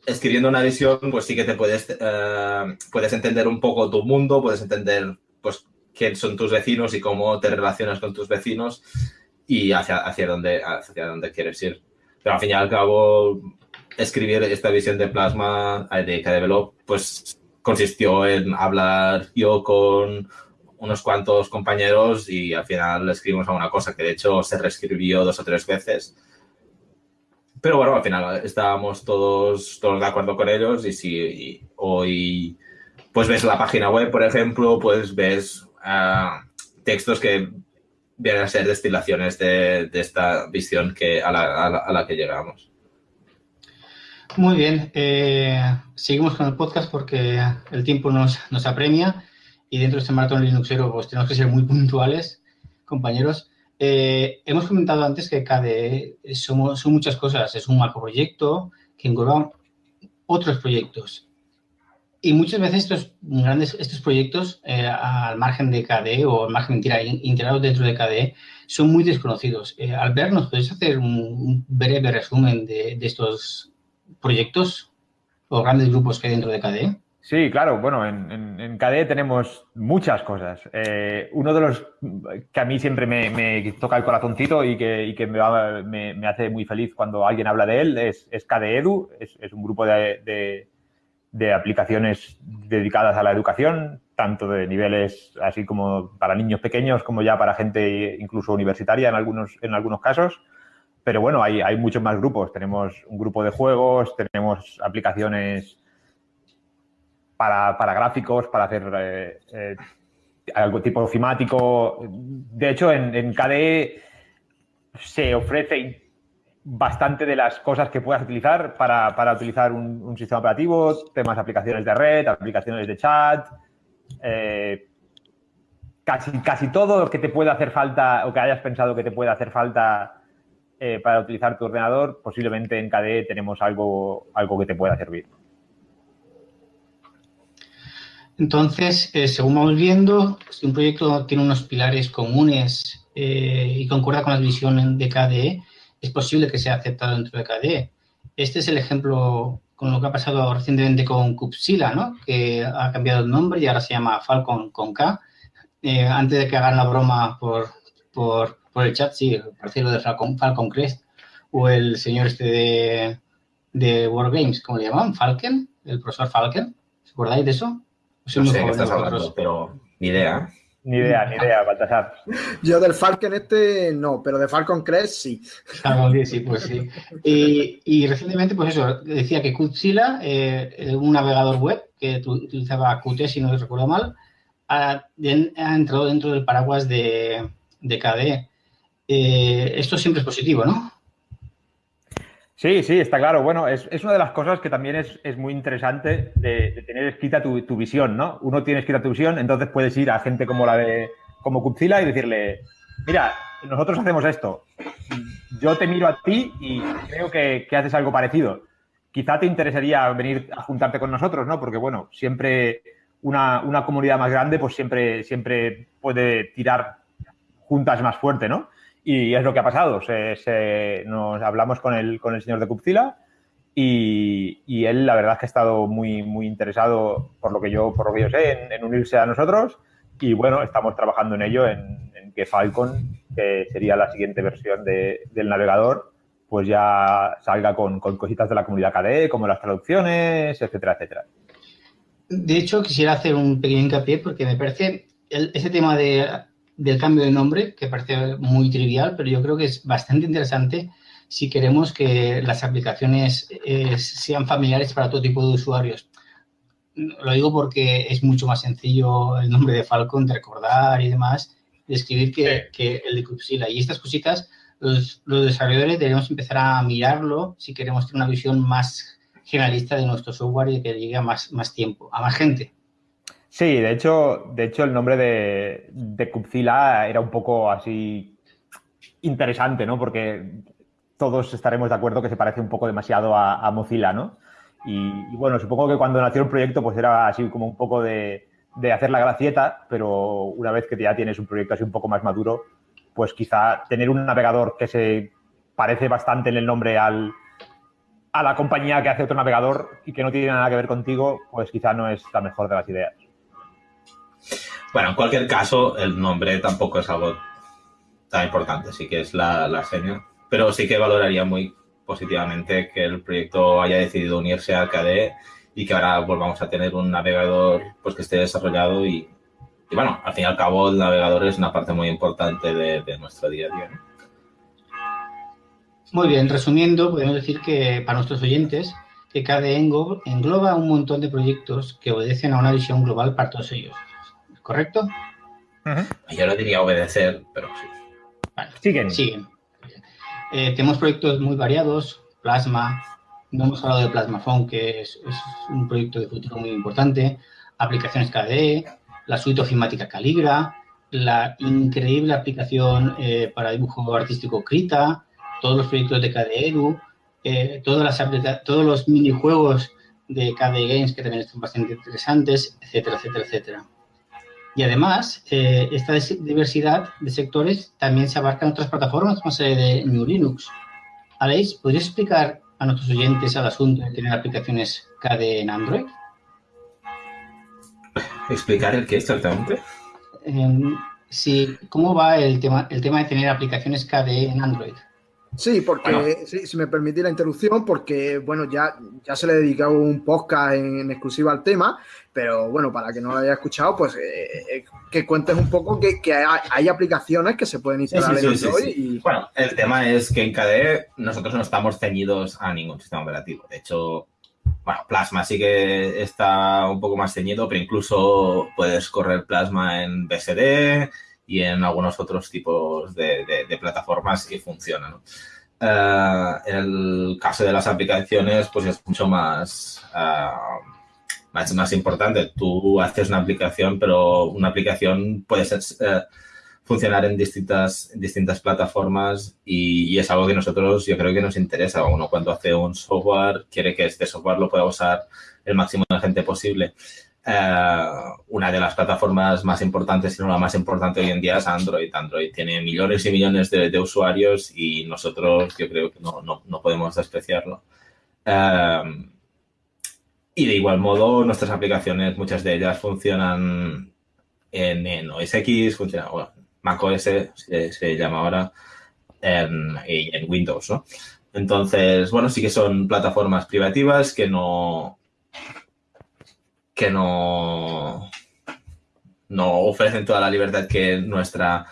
E: escribiendo una visión, pues sí que te puedes, eh, puedes entender un poco tu mundo, puedes entender pues quién son tus vecinos y cómo te relacionas con tus vecinos y hacia, hacia, dónde, hacia dónde quieres ir. Pero al fin y al cabo, escribir esta visión de plasma eh, de KDevelop, pues consistió en hablar yo con unos cuantos compañeros y al final escribimos alguna cosa que de hecho se reescribió dos o tres veces. Pero bueno, al final estábamos todos, todos de acuerdo con ellos y si hoy pues ves la página web, por ejemplo, pues ves ah, textos que vienen a ser destilaciones de, esta visión que, a, la, que llegamos.
C: Muy bien, eh, seguimos con el podcast porque el tiempo nos, nos apremia y dentro de este maratón Linuxero pues tenemos que ser muy puntuales, compañeros. Eh, hemos comentado antes que KDE somos, son muchas cosas, es un macroproyecto que engloba otros proyectos. Y muchas veces estos grandes estos proyectos, eh, al margen de KDE o al margen integrados dentro de KDE, son muy desconocidos. Eh, Albert, ¿nos puedes hacer un, breve resumen de, estos proyectos o grandes grupos que hay dentro de KDE?
D: Sí, claro. Bueno, en, KDE tenemos muchas cosas. Eh, uno de los que a mí siempre me, toca el corazoncito y que, me, hace muy feliz cuando alguien habla de él es, es KDE Edu. Es, un grupo de aplicaciones dedicadas a la educación, tanto de niveles así como para niños pequeños como ya para gente incluso universitaria en algunos, en algunos casos. Pero bueno, hay, hay muchos más grupos. Tenemos un grupo de juegos, tenemos aplicaciones para, gráficos, para hacer eh, eh, algo tipo ofimático. De hecho, en KDE se ofrece bastante de las cosas que puedas utilizar para, utilizar un, sistema operativo, temas de aplicaciones de red, aplicaciones de chat, eh, casi, casi todo lo que te pueda hacer falta o que hayas pensado que te pueda hacer falta eh, para utilizar tu ordenador, posiblemente en KDE tenemos algo, algo que te pueda servir.
C: Entonces, eh, según vamos viendo, si un proyecto tiene unos pilares comunes y concuerda con la visión de KDE, es posible que sea aceptado dentro de KDE. Este es el ejemplo con lo que ha pasado recientemente con Kupsila, ¿no? que ha cambiado el nombre y ahora se llama Falcon con K. Eh, antes de que hagan la broma por, por, el chat, sí, parece lo de Falcon, Falcon Crest o el señor este de, de Wargames, ¿cómo le llaman? Falcon, el profesor Falcon. ¿Os acordáis de eso?
E: no sé qué estás hablando, pero ni idea.
D: Ni idea, ni idea, Baltasar.
B: Yo del Falcon este no, pero de Falcon Crest sí.
C: Falcon sí, pues sí. Y, recientemente, pues eso, decía que Qtzilla, eh, un navegador web que utilizaba Qt, si no recuerdo mal, ha, entrado dentro del paraguas de, de KDE. Eh, esto siempre es positivo, ¿no?
D: Sí, sí, está claro. Bueno, es, una de las cosas que también es, muy interesante de, tener escrita tu, visión, ¿no? Uno tiene escrita tu visión, entonces puedes ir a gente como la de como Kupzila y decirle, mira, nosotros hacemos esto. Yo te miro a ti y creo que, haces algo parecido. Quizá te interesaría venir a juntarte con nosotros, ¿no? Porque, bueno, siempre una, una comunidad más grande, pues siempre, siempre puede tirar juntas más fuerte, ¿no? Y es lo que ha pasado. nos hablamos con el, con el señor de Cupcila y, él, la verdad, es que ha estado muy, muy interesado, por lo que yo, por lo que yo sé, en, unirse a nosotros. Y bueno, estamos trabajando en ello, en, que Falcon, que sería la siguiente versión del navegador, pues ya salga con, cositas de la comunidad KDE, como las traducciones, etcétera, etcétera.
C: De hecho, quisiera hacer un pequeño hincapié porque me parece ese tema de del cambio de nombre, que parece muy trivial, pero yo creo que es bastante interesante si queremos que las aplicaciones eh, sean familiares para todo tipo de usuarios. Lo digo porque es mucho más sencillo el nombre de Falcon de recordar y demás, de escribir que, el de Cupsila. Y estas cositas, los, los desarrolladores debemos empezar a mirarlo si queremos tener una visión más generalista de nuestro software y que llegue a más, más tiempo, a más gente.
D: Sí, de hecho, de hecho el nombre de, de era un poco así interesante, ¿no? Porque todos estaremos de acuerdo que se parece un poco demasiado a, Mozilla, ¿no? Y, bueno, supongo que cuando nació el proyecto pues era así como un poco de, de, hacer la gracieta, pero una vez que ya tienes un proyecto así un poco más maduro, pues quizá tener un navegador que se parece bastante en el nombre al, a la compañía que hace otro navegador y que no tiene nada que ver contigo, pues quizá no es la mejor de las ideas.
E: Bueno, en cualquier caso, el nombre tampoco es algo tan importante, sí que es la, la pero sí que valoraría muy positivamente que el proyecto haya decidido unirse a KDE y que ahora volvamos a tener un navegador pues que esté desarrollado y, bueno, al fin y al cabo el navegador es una parte muy importante de, nuestro día a día.
C: Muy bien, resumiendo, podemos decir que para nuestros oyentes, que KDE engloba un montón de proyectos que obedecen a una visión global para todos ellos. ¿Correcto?
E: Yo no diría obedecer, pero sí.
C: siguen. Siguen. Eh, tenemos proyectos muy variados, Plasma, no hemos hablado de Plasma Phone, que es, un proyecto de futuro muy importante, aplicaciones KDE, la suite ofimática Caligra, la increíble aplicación eh, para dibujo artístico Krita, todos los proyectos de KDE Edu, eh, todas las todos los minijuegos de KDE Games que también están bastante interesantes, etcétera, etcétera, etcétera. Y además, eh, esta diversidad de sectores también se abarca en otras plataformas como la de New Linux. Aleix, ¿podrías explicar a nuestros oyentes el asunto de tener aplicaciones KDE en Android?
E: ¿Explicar el qué exactamente?
C: Em, sí, ¿cómo va el tema, el tema de tener aplicaciones KDE en Android?
B: Sí, porque, si me permite la interrupción, porque, bueno, ya, ya se le ha dedicado un podcast en, exclusiva al tema, pero bueno, para que no lo haya escuchado, pues eh, eh, que cuentes un poco que, hay, aplicaciones que se pueden instalar en Android. Y...
E: Bueno, el tema es que en KDE nosotros no estamos ceñidos a ningún sistema operativo. De hecho, bueno, Plasma sí que está un poco más ceñido, pero incluso puedes correr Plasma en BSD, y en algunos otros tipos de, plataformas que funcionan. Eh, en el caso de las aplicaciones, pues es mucho más, uh, más, más, importante. Tú haces una aplicación, pero una aplicación puede ser, eh, funcionar en distintas, distintas plataformas y, es algo que nosotros yo creo que nos interesa. Uno cuando hace un software quiere que este software lo pueda usar el máximo de gente posible. Eh, una de las plataformas más importantes, si no la más importante hoy en día es Android. Android tiene millones y millones de, usuarios y nosotros yo creo que no, no, podemos despreciarlo. Eh, y de igual modo, nuestras aplicaciones, muchas de ellas funcionan en, OS X, funciona, bueno, Mac OS se, se llama ahora, en, en Windows, ¿no? Entonces, bueno, sí que son plataformas privativas que no, que no, no ofrecen toda la libertad que nuestra,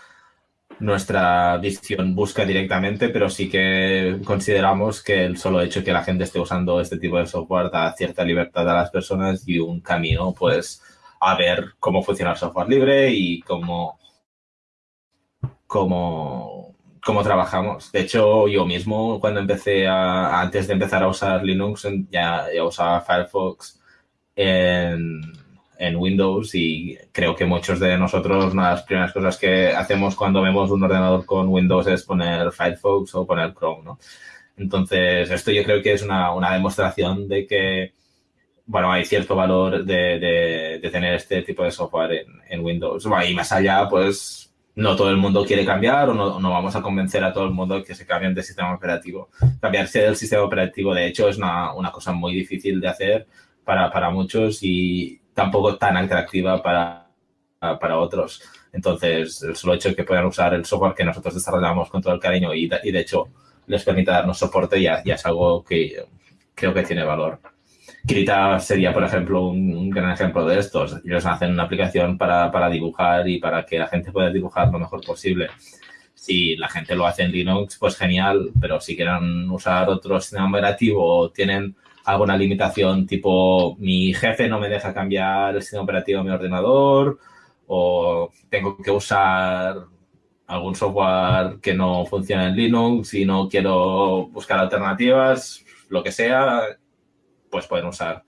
E: nuestra visión busca directamente, pero sí que consideramos que el solo hecho que la gente esté usando este tipo de software da cierta libertad a las personas y un camino, pues, a ver cómo funciona el software libre y cómo, cómo, cómo trabajamos. De hecho, yo mismo, cuando empecé a, antes de empezar a usar Linux, ya, usaba Firefox en, Windows y creo que muchos de nosotros, una de las primeras cosas que hacemos cuando vemos un ordenador con Windows es poner Firefox o poner Chrome, ¿no? Entonces, esto yo creo que es una, una demostración de que, bueno, hay cierto valor de, de, tener este tipo de software en, en Windows. y más allá, pues, no todo el mundo quiere cambiar o no, no, vamos a convencer a todo el mundo que se cambien de sistema operativo. Cambiarse del sistema operativo, de hecho, es una, una cosa muy difícil de hacer para, para, muchos y tampoco tan atractiva para, para otros. Entonces, el solo hecho de que puedan usar el software que nosotros desarrollamos con todo el cariño y, y de hecho les permita darnos soporte ya, ya es algo que creo que tiene valor. Krita sería, por ejemplo, un, gran ejemplo de estos. Ellos hacen una aplicación para, para, dibujar y para que la gente pueda dibujar lo mejor posible. Si la gente lo hace en Linux, pues genial, pero si quieren usar otro sistema operativo o tienen alguna limitación tipo mi jefe no me deja cambiar el sistema operativo de mi ordenador o tengo que usar algún software que no funciona en Linux y no quiero buscar alternativas, lo que sea, pues pueden usar,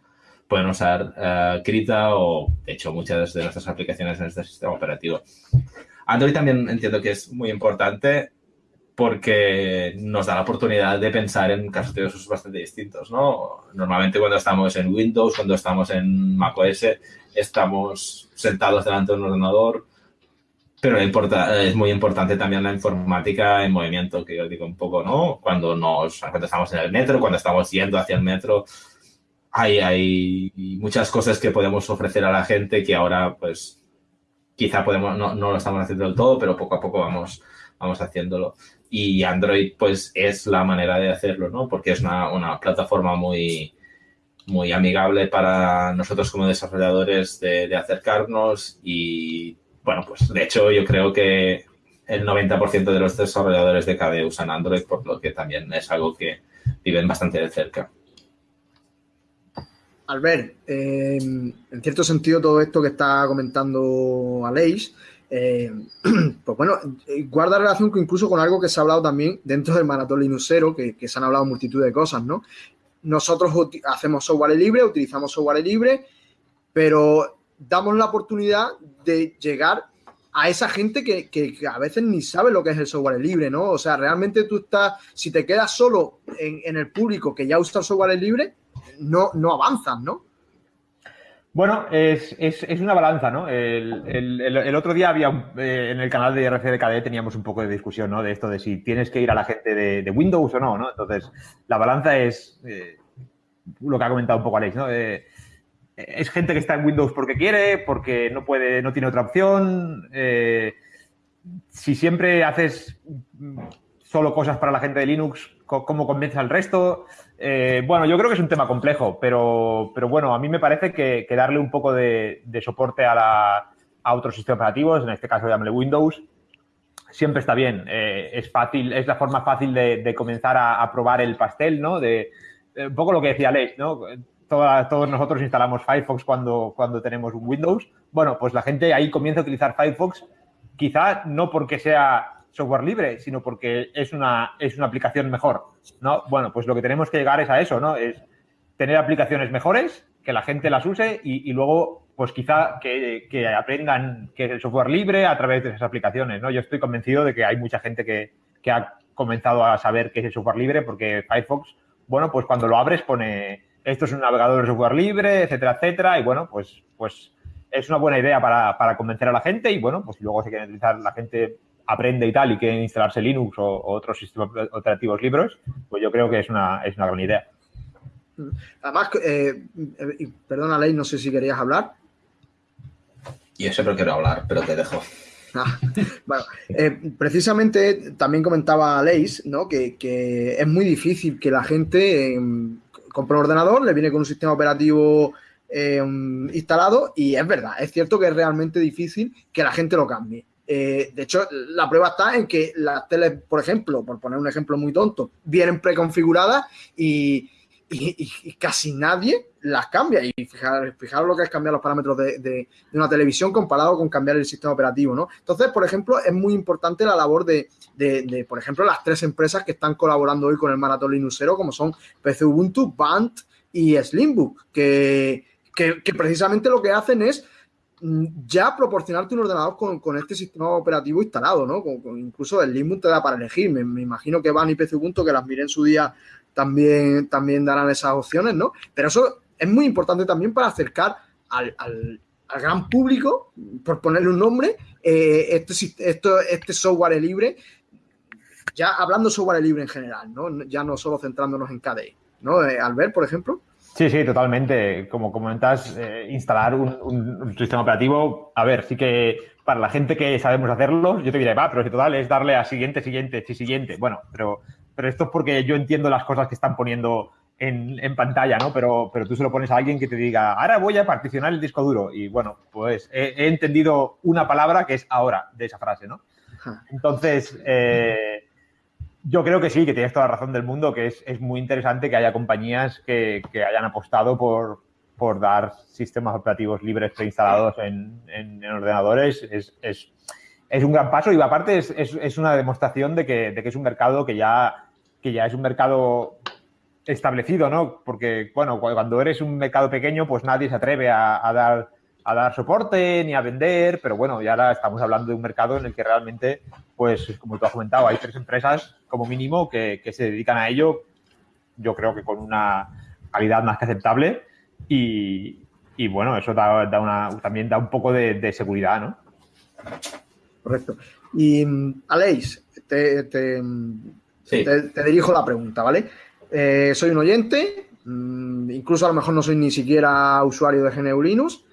E: pueden usar uh, Krita o, de hecho, muchas de nuestras aplicaciones en este sistema operativo. Android también entiendo que es muy importante porque nos da la oportunidad de pensar en casos de usos bastante distintos, ¿no? Normalmente cuando estamos en Windows, cuando estamos en macOS, estamos sentados delante de un ordenador, pero es muy importante también la informática en movimiento, que yo digo un poco, ¿no? Cuando, nos, cuando estamos en el metro, cuando estamos yendo hacia el metro, hay, hay muchas cosas que podemos ofrecer a la gente que ahora, pues, quizá podemos, no, no, lo estamos haciendo del todo, pero poco a poco vamos, vamos haciéndolo. Y Android, pues, es la manera de hacerlo, ¿no? Porque es una, una plataforma muy, muy amigable para nosotros como desarrolladores de, acercarnos y, bueno, pues, de hecho, yo creo que el 90% de los desarrolladores de KDE usan Android, por lo que también es algo que viven bastante de cerca.
B: Albert, eh, en cierto sentido todo esto que está comentando Aleix, eh, pues bueno, guarda relación incluso con algo que se ha hablado también dentro del maratón Linuxero, que, que se han hablado multitud de cosas, ¿no? Nosotros hacemos software libre, utilizamos software libre, pero damos la oportunidad de llegar a esa gente que, a veces ni sabe lo que es el software libre, ¿no? O sea, realmente tú estás, si te quedas solo en, el público que ya usa el software libre, no, no avanzan, ¿no?
D: Bueno, es, una balanza, ¿no? El, otro día había eh, en el canal de RCDKD teníamos un poco de discusión, ¿no? De esto de si tienes que ir a la gente de, Windows o no, ¿no? Entonces, la balanza es eh, lo que ha comentado un poco Alex, ¿no? Eh, es gente que está en Windows porque quiere, porque no puede, no tiene otra opción. si siempre haces solo cosas para la gente de Linux, ¿cómo convences al resto? Eh, bueno, yo creo que es un tema complejo, pero, pero bueno, a mí me parece que, darle un poco de, soporte a, otros sistemas operativos, en este caso llámale Windows, siempre está bien. Eh, es fácil, es la forma fácil de, comenzar a, probar el pastel, ¿no? De, eh, un poco lo que decía Alex, ¿no? todos nosotros instalamos Firefox cuando, cuando tenemos un Windows. Bueno, pues la gente ahí comienza a utilizar Firefox, quizá no porque sea software libre, sino porque es una, es una aplicación mejor, ¿no? Bueno, pues lo que tenemos que llegar es a eso, ¿no? Es tener aplicaciones mejores, que la gente las use y, luego, pues quizá que, aprendan que es el software libre a través de esas aplicaciones, ¿no? Yo estoy convencido de que hay mucha gente que, ha comenzado a saber qué es el software libre porque Firefox, bueno, pues cuando lo abres pone esto es un navegador de software libre, etcétera, etcétera, y bueno, pues, pues es una buena idea para, convencer a la gente y bueno, pues luego se quiere utilizar, la gente aprende y tal y quiere instalarse Linux o, otros sistemas operativos libres, pues yo creo que es una, es una gran idea.
B: Además, eh, eh, perdona, Ley, no sé si querías hablar.
E: Yo siempre quiero hablar, pero te dejo.
B: Ah, bueno, eh, precisamente también comentaba Leis, ¿no? Que, es muy difícil que la gente compre un ordenador, le viene con un sistema operativo instalado y es verdad, es cierto que es realmente difícil que la gente lo cambie. De hecho, la prueba está en que las teles, por ejemplo, por poner un ejemplo muy tonto, vienen preconfiguradas y, y, casi nadie las cambia. Y fijaros, lo que es cambiar los parámetros de, una televisión comparado con cambiar el sistema operativo, ¿no? Entonces, por ejemplo, es muy importante la labor de, por ejemplo, las tres empresas que están colaborando hoy con el Maratón Linuxero, como son PC Ubuntu, Band y Slimbook, que, que, precisamente lo que hacen es ya proporcionarte un ordenador con, este sistema operativo instalado, ¿no? incluso el Slimbook te da para elegir. Me, me, imagino que Band y PC que las miré en su día también, también darán esas opciones, ¿no? Pero eso es muy importante también para acercar al, gran público, por ponerle un nombre, eh, este, esto, este software libre, ya hablando software libre en general, ¿no? Ya no solo centrándonos en KDE, ¿no? Eh, Albert, por ejemplo.
D: Sí, sí, totalmente. Como comentas, eh, instalar un, sistema operativo, a ver, sí que para la gente que sabemos hacerlo, yo te diré, va, pero si total es darle a siguiente, siguiente, sí, siguiente. Bueno, pero pero esto es porque yo entiendo las cosas que están poniendo en, pantalla, ¿no? Pero, pero tú se lo pones a alguien que te diga, ahora voy a particionar el disco duro. Y bueno, pues he, entendido una palabra que es ahora de esa frase, ¿no? Entonces, eh, yo creo que sí, que tienes toda la razón del mundo, que es, muy interesante que haya compañías que, hayan apostado por, por, dar sistemas operativos libres preinstalados en, en, ordenadores. Es, es, es, un gran paso y aparte es, una demostración de que, de que es un mercado que ya que ya es un mercado establecido, ¿no? Porque, bueno, cuando eres un mercado pequeño, pues nadie se atreve a, dar, a dar soporte ni a vender, pero bueno, ya ahora estamos hablando de un mercado en el que realmente, pues, como tú has comentado, hay tres empresas como mínimo que, se dedican a ello, yo creo que con una calidad más que aceptable y, bueno, eso da, una, también da un poco de, seguridad, ¿no?
B: Correcto. Y, Aleix, te, te te, dirijo la pregunta, ¿vale? Eh, soy un oyente, mm, incluso a lo mejor no soy ni siquiera usuario de GNU Linux.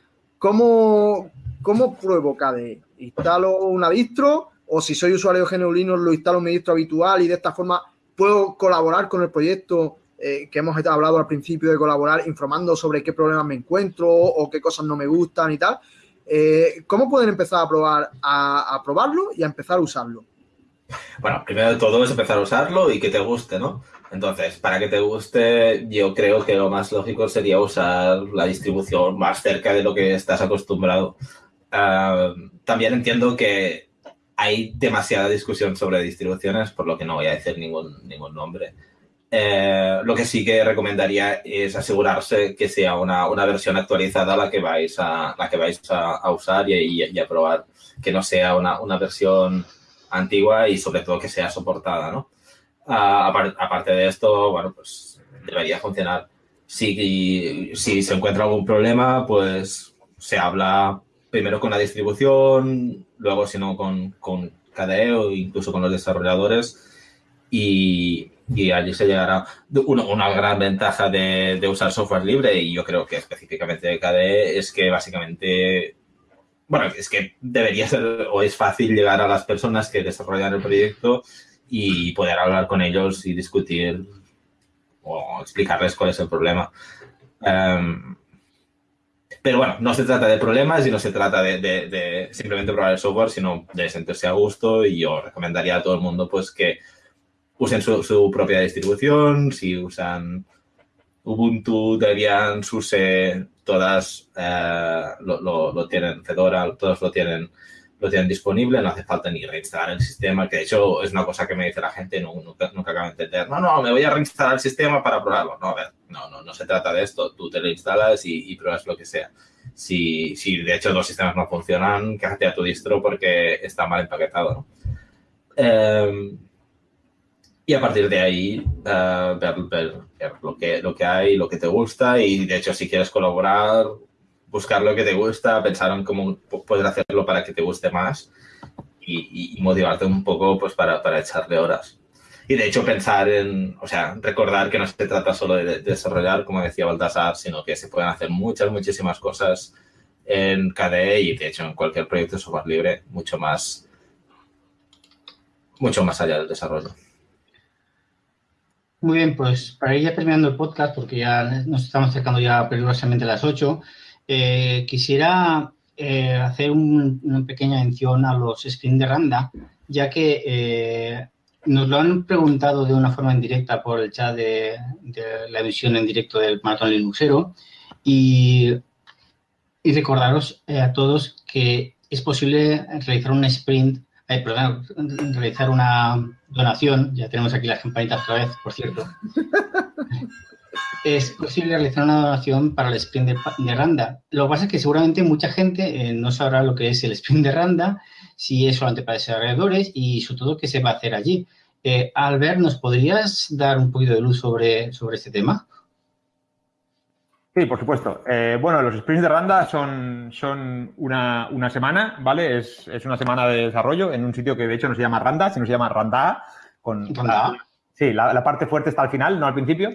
B: ¿Cómo, cómo pruebo KDE? ¿Instalo una distro? ¿O si soy usuario Linux, lo instalo en mi distro habitual y de esta forma puedo colaborar con el proyecto eh, que hemos hablado al principio de colaborar, informando sobre qué problemas me encuentro o qué cosas no me gustan y tal? Eh, ¿Cómo pueden empezar a probar a probarlo y a empezar a usarlo?
E: Bueno, primero de todo es empezar a usarlo y que te guste, ¿no? Entonces, para que te guste, yo creo que lo más lógico sería usar la distribución más cerca de lo que estás acostumbrado. Ah, también entiendo que hay demasiada discusión sobre distribuciones, por lo que no voy a decir ningún, ningún nombre. Eh, lo que sí que recomendaría es asegurarse que sea una, versión actualizada la que vais a, la que vais a, usar y, a probar, que no sea una, una versión antigua y sobre todo que sea soportada, ¿no? Aparte de esto, bueno, pues debería funcionar. Si, si se encuentra algún problema, pues se habla primero con la distribución, luego si no con, con KDE o incluso con los desarrolladores y, y allí se llegará. Una, una gran ventaja de, de, usar software libre y yo creo que específicamente de KDE es que básicamente bueno, es que debería ser o es fácil llegar a las personas que desarrollan el proyecto y poder hablar con ellos y discutir o explicarles cuál es el problema. Em, pero bueno, no se trata de problemas y no se trata de, simplemente probar el software, sino de sentirse a gusto y yo recomendaría a todo el mundo pues que usen su, su propia distribución, si usan Ubuntu, Debian, SUSE, todas eh, lo, tienen, Fedora, todos lo tienen, lo tienen disponible, no hace falta ni reinstalar el sistema, que de hecho es una cosa que me dice la gente, no, nunca, nunca acabo de entender. No, no, me voy a reinstalar el sistema para probarlo. No, a ver, no, no, no se trata de esto. Tú te lo instalas y, pruebas lo que sea. Si, si de hecho los sistemas no funcionan, quéjate a tu distro porque está mal empaquetado, ¿no? Em, y a partir de ahí, uh, ver, ver lo que, lo que hay, lo que te gusta y de hecho si quieres colaborar, buscar lo que te gusta, pensar en cómo puedes hacerlo para que te guste más y, motivarte un poco pues para, para, echarle horas. Y de hecho pensar en, o sea, recordar que no se trata solo de, desarrollar, como decía Baltasar, sino que se pueden hacer muchas, muchísimas cosas en KDE y de hecho en cualquier proyecto de software libre mucho más, mucho más allá del desarrollo.
C: Muy bien, pues para ir ya terminando el podcast, porque ya nos estamos acercando ya peligrosamente a las 8, eh, quisiera eh, hacer una pequeña mención a los screens de Randa, ya que eh, nos lo han preguntado de una forma indirecta por el chat de, la emisión en directo del Maratón Linuxero. Y, y recordaros a todos que es posible realizar un sprint, perdón, realizar una donación, ya tenemos aquí las campanitas otra vez, por cierto, es posible realizar una donación para el sprint de, Randa. Lo que pasa es que seguramente mucha gente eh, no sabrá lo que es el sprint de Randa, si es solamente para desarrolladores y sobre todo qué se va a hacer allí. Eh, Albert, ¿nos podrías dar un poquito de luz sobre, sobre este tema?
D: Sí, por supuesto. Eh, bueno, los sprints de Randa son, son una, una semana, ¿vale? Es, es, una semana de desarrollo en un sitio que de hecho no se llama Randa, sino se llama Randa. Con,
C: ¿Randa?
D: sí, la, la, parte fuerte está al final, no al principio.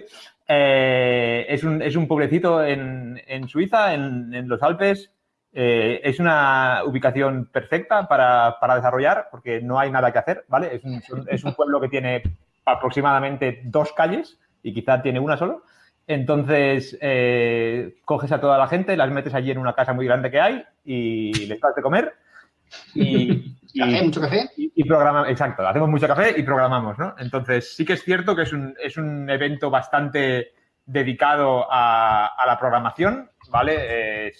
D: Eh, es, un, es, un, pueblecito en, en Suiza, en, en, los Alpes. Eh, es una ubicación perfecta para, para, desarrollar porque no hay nada que hacer, ¿vale? Es un, es un, pueblo que tiene aproximadamente dos calles y quizá tiene una solo. Entonces, eh, coges a toda la gente, las metes allí en una casa muy grande que hay y les das de comer.
C: ¿Café? ¿Mucho café?
D: Y, y programamos, exacto, hacemos mucho café y programamos, ¿no? Entonces, sí que es cierto que es un, es un evento bastante dedicado a, a la programación, ¿vale? Eh,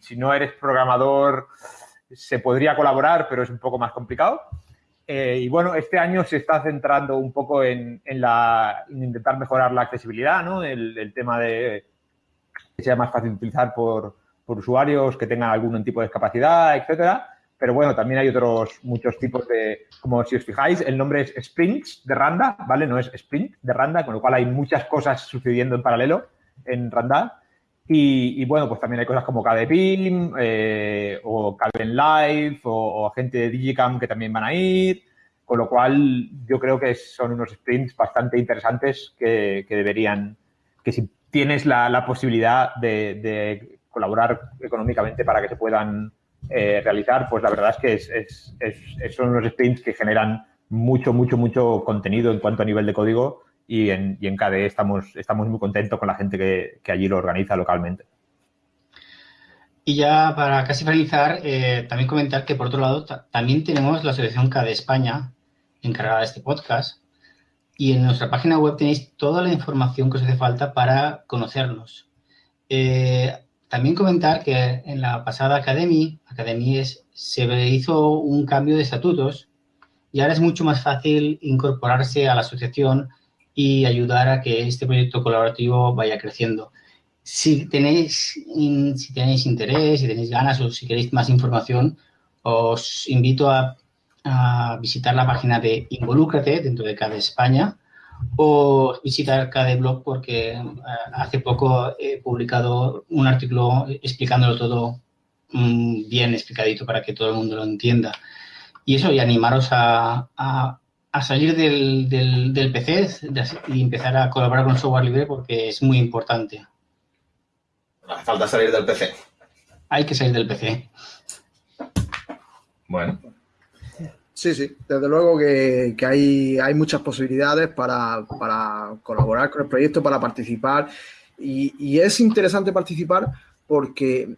D: si no eres programador, se podría colaborar, pero es un poco más complicado. Eh, y bueno, este año se está centrando un poco en, en, la, en intentar mejorar la accesibilidad, ¿no? El, el, tema de que sea más fácil de utilizar por, por usuarios que tengan algún tipo de discapacidad, etcétera. Pero bueno, también hay otros muchos tipos de, como si os fijáis, el nombre es Sprints de Randa, ¿vale? No es Sprint de Randa, con lo cual hay muchas cosas sucediendo en paralelo en Randa. Y, bueno, pues también hay cosas como KDPIM eh, o Calvin Live o, gente de Digicam que también van a ir. Con lo cual yo creo que son unos sprints bastante interesantes que, que deberían, que si tienes la, posibilidad de, colaborar económicamente para que se puedan eh, realizar, pues la verdad es que es, es, es, son unos sprints que generan mucho, mucho, mucho contenido en cuanto a nivel de código y en, y en KDE estamos, estamos muy contentos con la gente que, que allí lo organiza localmente.
C: Y ya para casi finalizar, eh, también comentar que por otro lado también tenemos la Asociación KDE España encargada de este podcast y en nuestra página web tenéis toda la información que os hace falta para conocernos. Eh, también comentar que en la pasada Academy, Academy es, se hizo un cambio de estatutos y ahora es mucho más fácil incorporarse a la asociación y ayudar a que este proyecto colaborativo vaya creciendo. Si tenéis, si tenéis interés, si tenéis ganas o si queréis más información, os invito a, a visitar la página de Involúcrate dentro de cada España o visitar cada blog porque uh, hace poco he publicado un artículo explicándolo todo um, bien explicadito para que todo el mundo lo entienda. Y eso, y animaros a, a, a salir del, del, del PC y empezar a colaborar con software libre porque es muy importante.
E: Falta salir del PC.
C: Hay que salir del PC.
E: Bueno.
B: Sí, sí, desde luego que, que hay, hay, muchas posibilidades para, para, colaborar con el proyecto, para participar. Y, y, es interesante participar porque,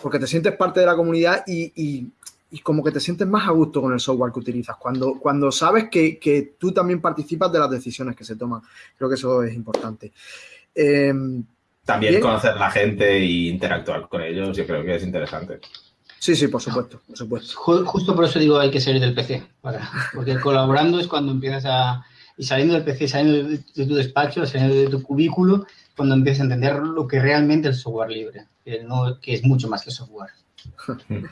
B: porque te sientes parte de la comunidad y, y, y, como que te sientes más a gusto con el software que utilizas. Cuando, cuando sabes que, que tú también participas de las decisiones que se toman. Creo que eso es importante.
E: Eh, también bien. conocer la gente e interactuar con ellos, yo creo que es interesante.
B: Sí, sí, por supuesto, por supuesto.
C: Justo por eso digo hay que salir del PC, para, porque colaborando es cuando empiezas a... Y saliendo del PC, saliendo de, de tu despacho, saliendo de tu cubículo, cuando empiezas a entender lo que realmente es el software libre, que, no, que es mucho más que software.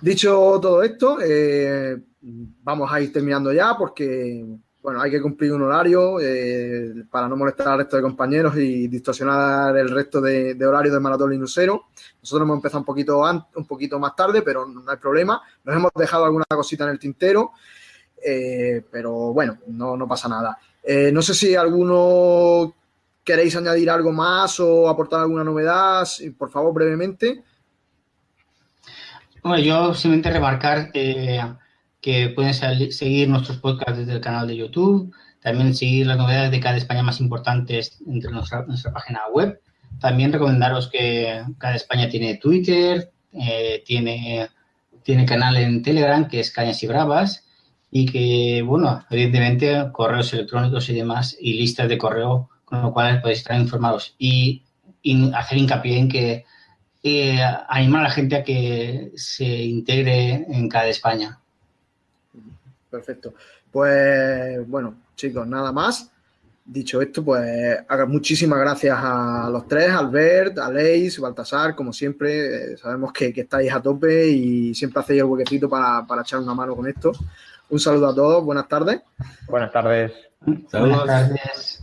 B: Dicho todo esto, eh, vamos a ir terminando ya porque bueno, hay que cumplir un horario eh, para no molestar al resto de compañeros y distorsionar el resto de, de horarios de Maratón Linusero. Nosotros hemos empezado un poquito, un poquito más tarde, pero no hay problema. Nos hemos dejado alguna cosita en el tintero, eh, pero bueno, no, no pasa nada. Eh, no sé si alguno queréis añadir algo más o aportar alguna novedad, por favor, brevemente.
C: Bueno, yo simplemente remarcar que pueden seguir nuestros podcasts desde el canal de YouTube, también seguir las novedades de cada España más importantes entre nuestra, nuestra página web. También recomendaros que cada España tiene Twitter, eh, tiene, tiene canal en Telegram, que es Cañas y Bravas, y que, bueno, evidentemente correos electrónicos y demás, y listas de correo, con lo cual podéis estar informados. Y, hacer hincapié en que eh, animar a la gente a que se integre en cada España.
B: Perfecto. Pues bueno, chicos, nada más. Dicho esto, pues muchísimas gracias a los tres, Albert, Aleix, Baltasar, como siempre, eh, sabemos que, estáis a tope y siempre hacéis el huequecito para, para, echar una mano con esto. Un saludo a todos, buenas tardes.
D: Buenas tardes.
C: Buenas tardes.